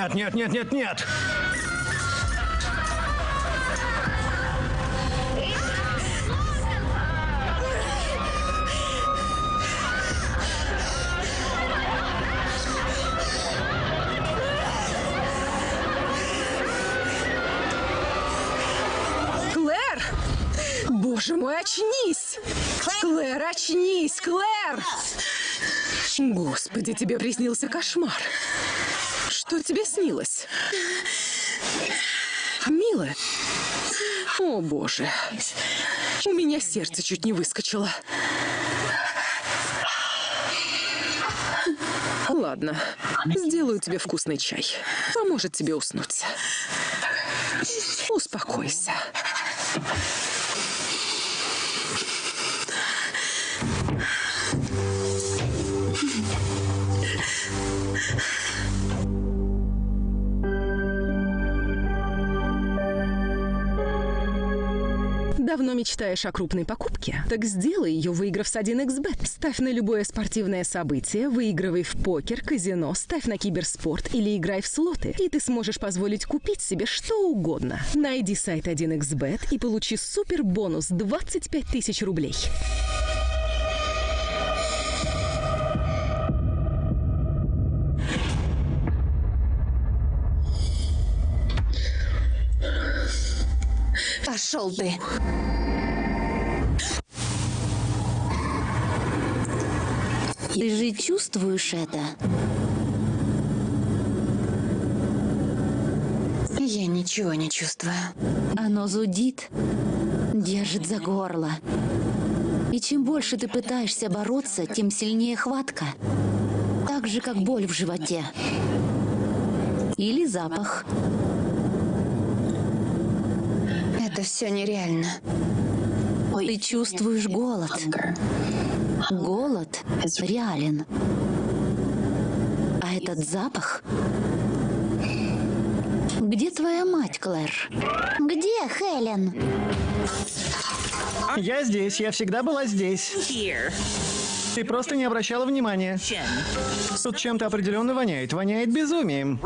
Нет, нет, нет, нет, нет! Боже мой, очнись! Клэр, очнись, Клэр! Господи, тебе приснился кошмар. Что тебе снилось? Милая? О, боже. У меня сердце чуть не выскочило. Ладно, сделаю тебе вкусный чай. Поможет тебе уснуть. Успокойся. Давно мечтаешь о крупной покупке? Так сделай ее, выиграв с 1xbet. Ставь на любое спортивное событие, выигрывай в покер, казино, ставь на киберспорт или играй в слоты. И ты сможешь позволить купить себе что угодно. Найди сайт 1xbet и получи супер бонус 25 тысяч рублей. Пошел ты. Ты же чувствуешь это? Я ничего не чувствую. Оно зудит, держит за горло. И чем больше ты пытаешься бороться, тем сильнее хватка. Так же, как боль в животе. Или запах. Это все нереально. Ты чувствуешь голод. Голод реален. А этот запах... Где твоя мать, Клэр? Где Хелен? Я здесь, я всегда была здесь. Ты просто не обращала внимания. Тут чем-то определенно воняет. Воняет безумием.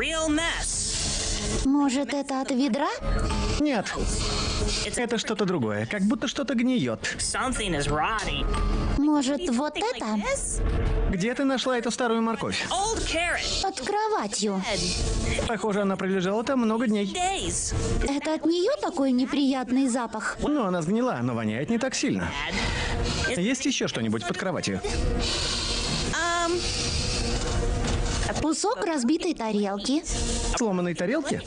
Может, это от ведра? Нет. Это что-то другое. Как будто что-то гниет. Может, вот это? Где ты нашла эту старую морковь? Под кроватью. Похоже, она пролежала там много дней. Это от нее такой неприятный запах? Ну, она сгнила, но воняет не так сильно. Есть еще что-нибудь под кроватью? Um, Кусок разбитой тарелки. Сломанной тарелки?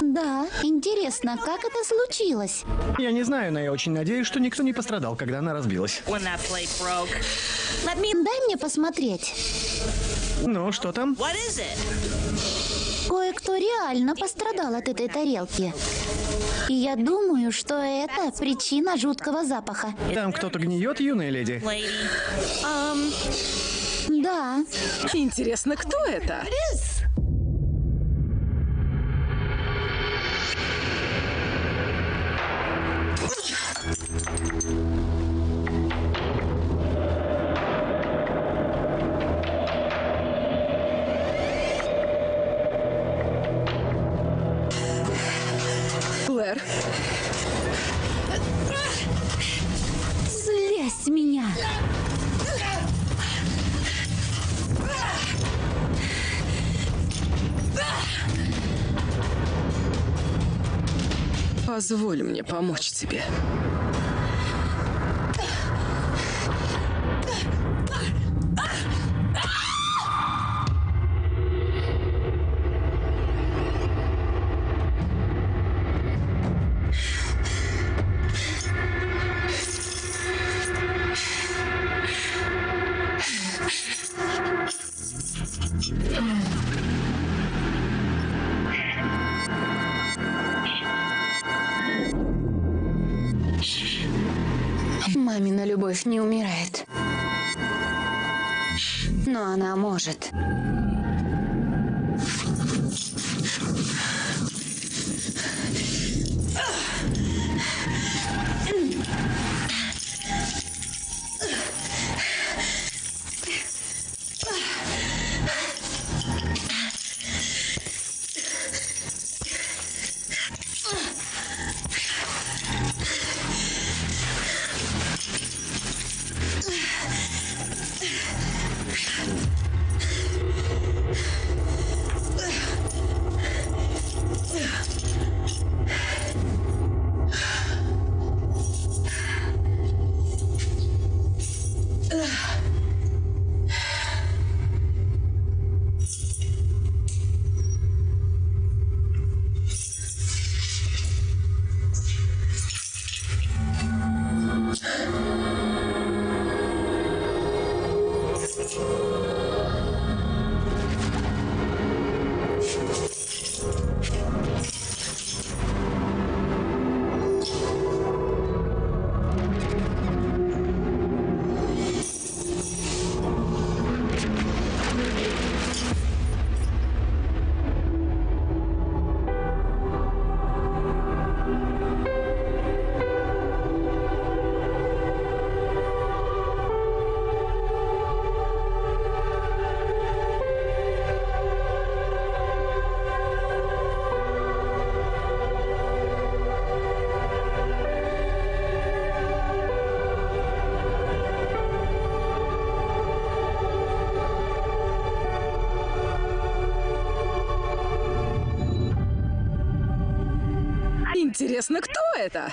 Да, интересно, как это случилось? Я не знаю, но я очень надеюсь, что никто не пострадал, когда она разбилась. Дай мне посмотреть. Ну, что там? Кое-кто реально пострадал от этой тарелки. И я думаю, что это причина жуткого запаха. Там кто-то гниет, юная леди? Um, Да, Интересно, кто это? Позволь мне помочь тебе. Интересно, кто это?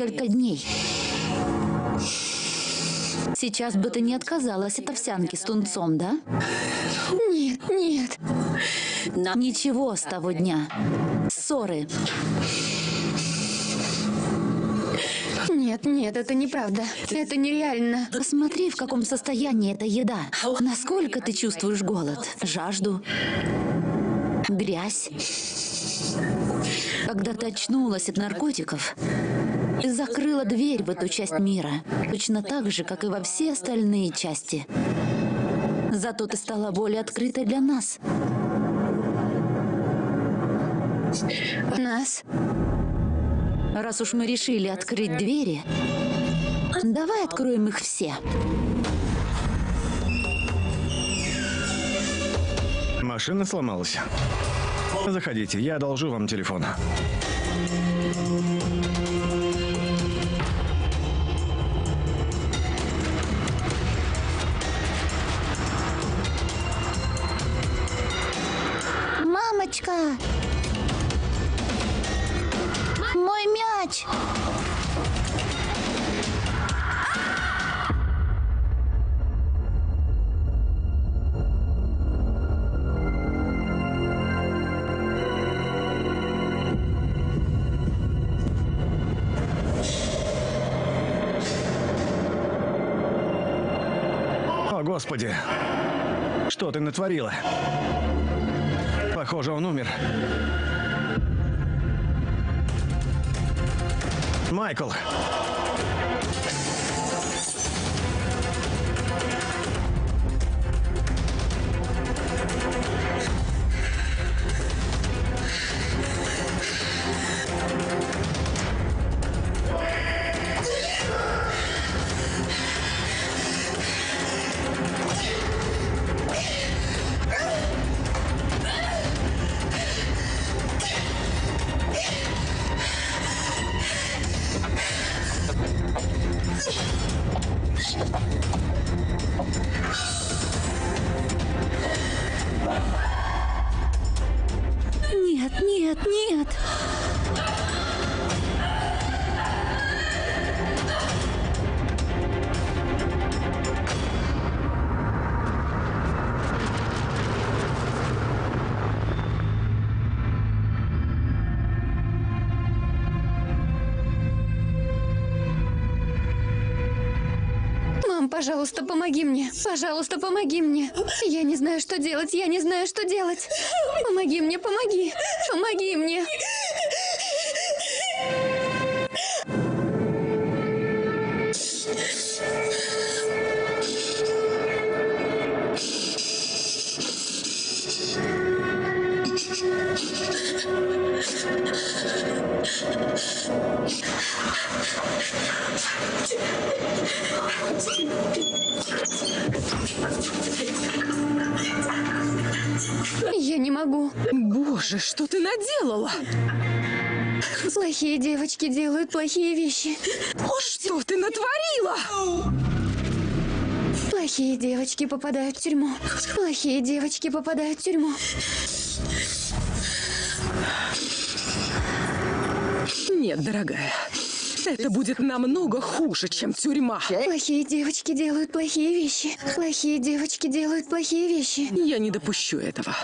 Несколько дней. Сейчас бы ты не отказалась от овсянки с тунцом, да? Нет, нет. Ничего с того дня. Ссоры. Нет, нет, это неправда. Это нереально. Посмотри, в каком состоянии эта еда. Насколько ты чувствуешь голод, жажду, грязь. Когда ты очнулась от наркотиков, ты закрыла дверь в эту часть мира, точно так же, как и во все остальные части. Зато ты стала более открытой для нас. Нас? Раз уж мы решили открыть двери, давай откроем их все. Машина сломалась. Заходите, я одолжу вам телефон. Господи! Что ты натворила? Похоже, он умер. Майкл! Нет, помоги мне. Пожалуйста, помоги мне. Я не знаю, что делать. Я не знаю, что делать. Помоги мне, помоги. Помоги мне. Плохие девочки делают плохие вещи. Что ты натворила? Плохие девочки попадают в тюрьму. Плохие девочки попадают в тюрьму. Нет, дорогая. Это будет намного хуже, чем тюрьма. Плохие девочки делают плохие вещи. Плохие девочки делают плохие вещи. Я не допущу этого.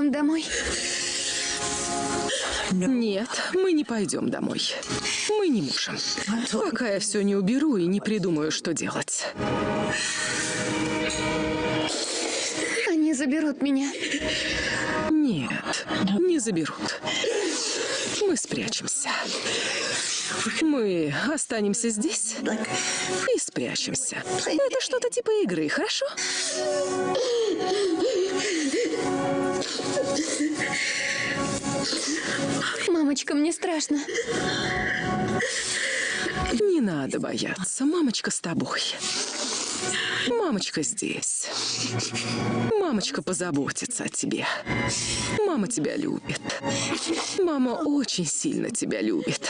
Мы идем домой. Нет, мы не пойдем домой. Мы не можем. Пока я все не уберу и не придумаю, что делать. Они заберут меня. Нет, не заберут. Мы спрячемся. Мы останемся здесь и спрячемся. Это что-то типа игры, хорошо? Мамочка, мне страшно. Не надо бояться. Мамочка с тобой. Мамочка здесь. Мамочка позаботится о тебе. Мама тебя любит. Мама очень сильно тебя любит.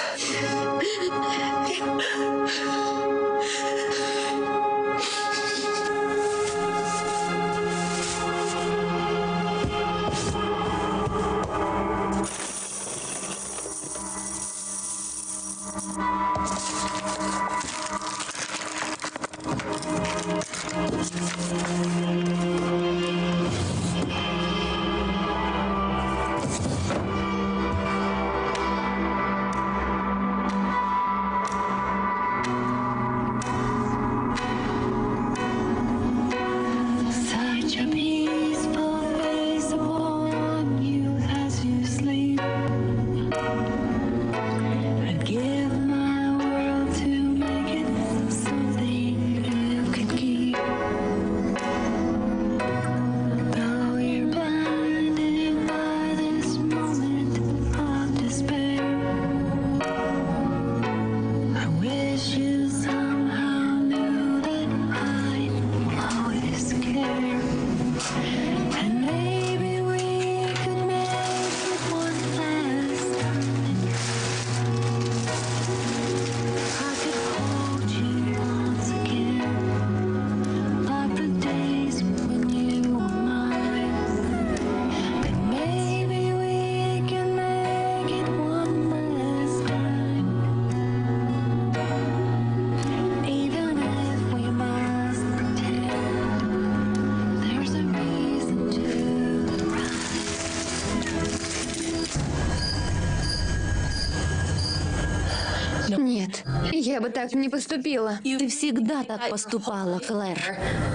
Так не поступила. Ты всегда так поступала, Клэр.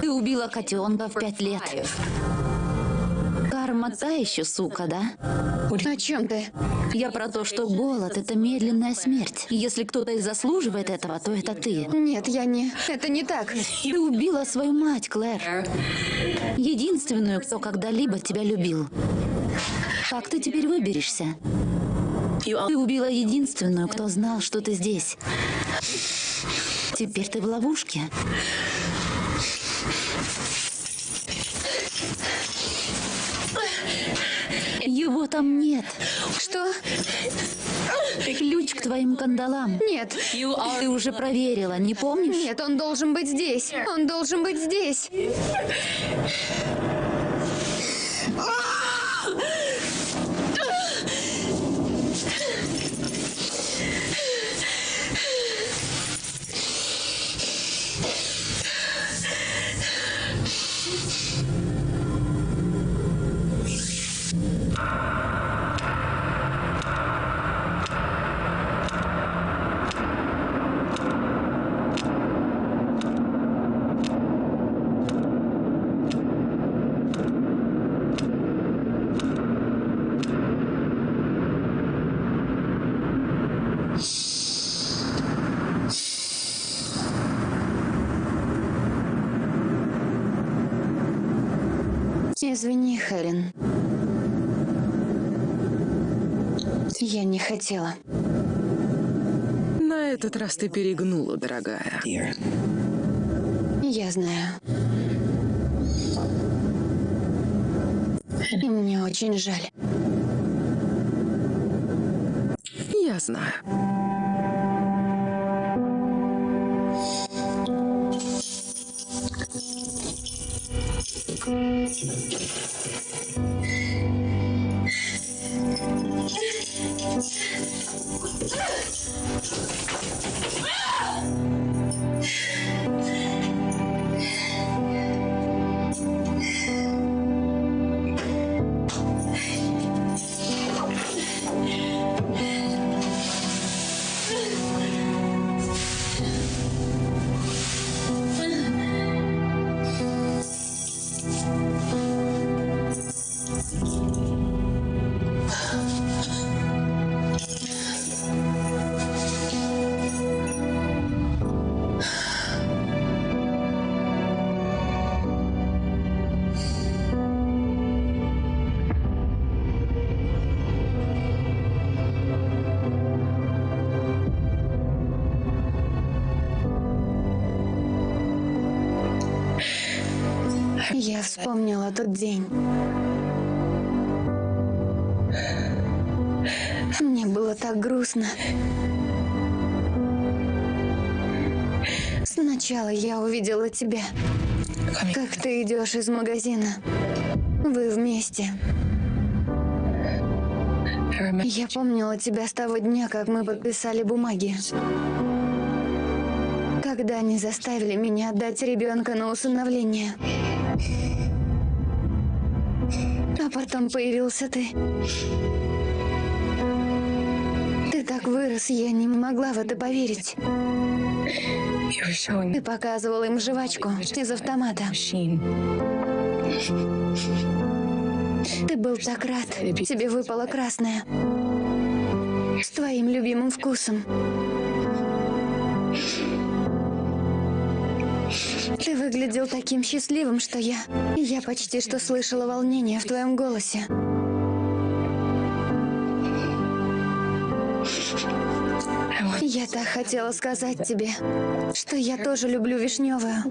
Ты убила котенка в пять лет. Карма та еще сука, да? О чем ты? Я про то, что голод — это медленная смерть. Если кто-то и заслуживает этого, то это ты. Нет, я не... Это не так. Ты убила свою мать, Клэр. Единственную, кто когда-либо тебя любил. Как ты теперь выберешься? Ты убила единственную, кто знал, что ты здесь. Теперь ты в ловушке. Его там нет. Что? Ключ к твоим кандалам. Нет. Ты уже проверила, не помнишь? Нет, он должен быть здесь. Он должен быть здесь. Извини, Хелен. Я не хотела. На этот раз ты перегнула, дорогая. Я знаю. И мне очень жаль. Я знаю. Вспомнила тот день. Мне было так грустно. Сначала я увидела тебя, как ты идешь из магазина. Вы вместе. Я помнила тебя с того дня, как мы подписали бумаги. Когда они заставили меня отдать ребенка на усыновление. А потом появился ты. Ты так вырос, я не могла в это поверить. Ты показывал им жвачку из автомата. Ты был так рад. Тебе выпало красное. С твоим любимым вкусом. Выглядел таким счастливым, что я... Я почти что слышала волнение в твоем голосе. Я так хотела сказать тебе, что я тоже люблю вишневую.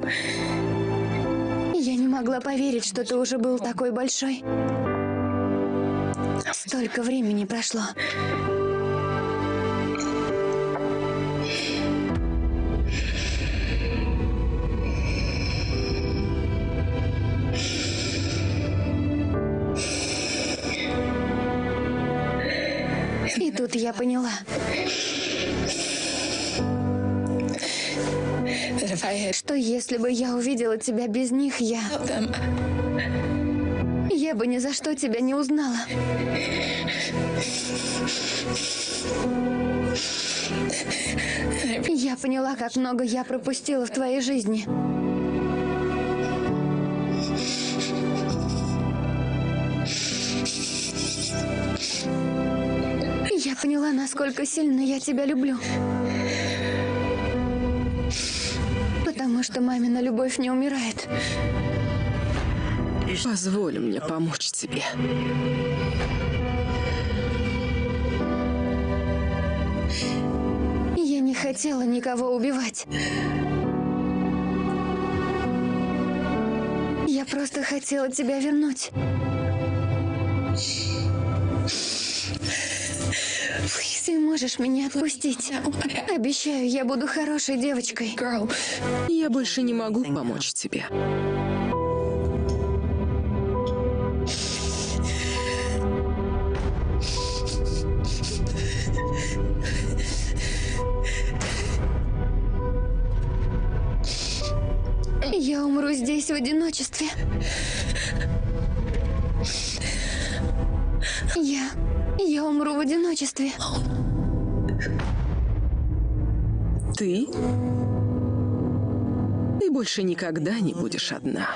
Я не могла поверить, что ты уже был такой большой. Столько времени прошло. Я поняла. Что если бы я увидела тебя без них, я... Я бы ни за что тебя не узнала. Я поняла, как много я пропустила в твоей жизни. Поняла, насколько сильно я тебя люблю. Потому что мамина любовь не умирает. Позволь мне помочь тебе. Я не хотела никого убивать. Я просто хотела тебя вернуть. Ты можешь меня отпустить. Обещаю, я буду хорошей девочкой. Я больше не могу помочь тебе. Я умру здесь в одиночестве. Я умру в одиночестве. Ты? Ты больше никогда не будешь одна.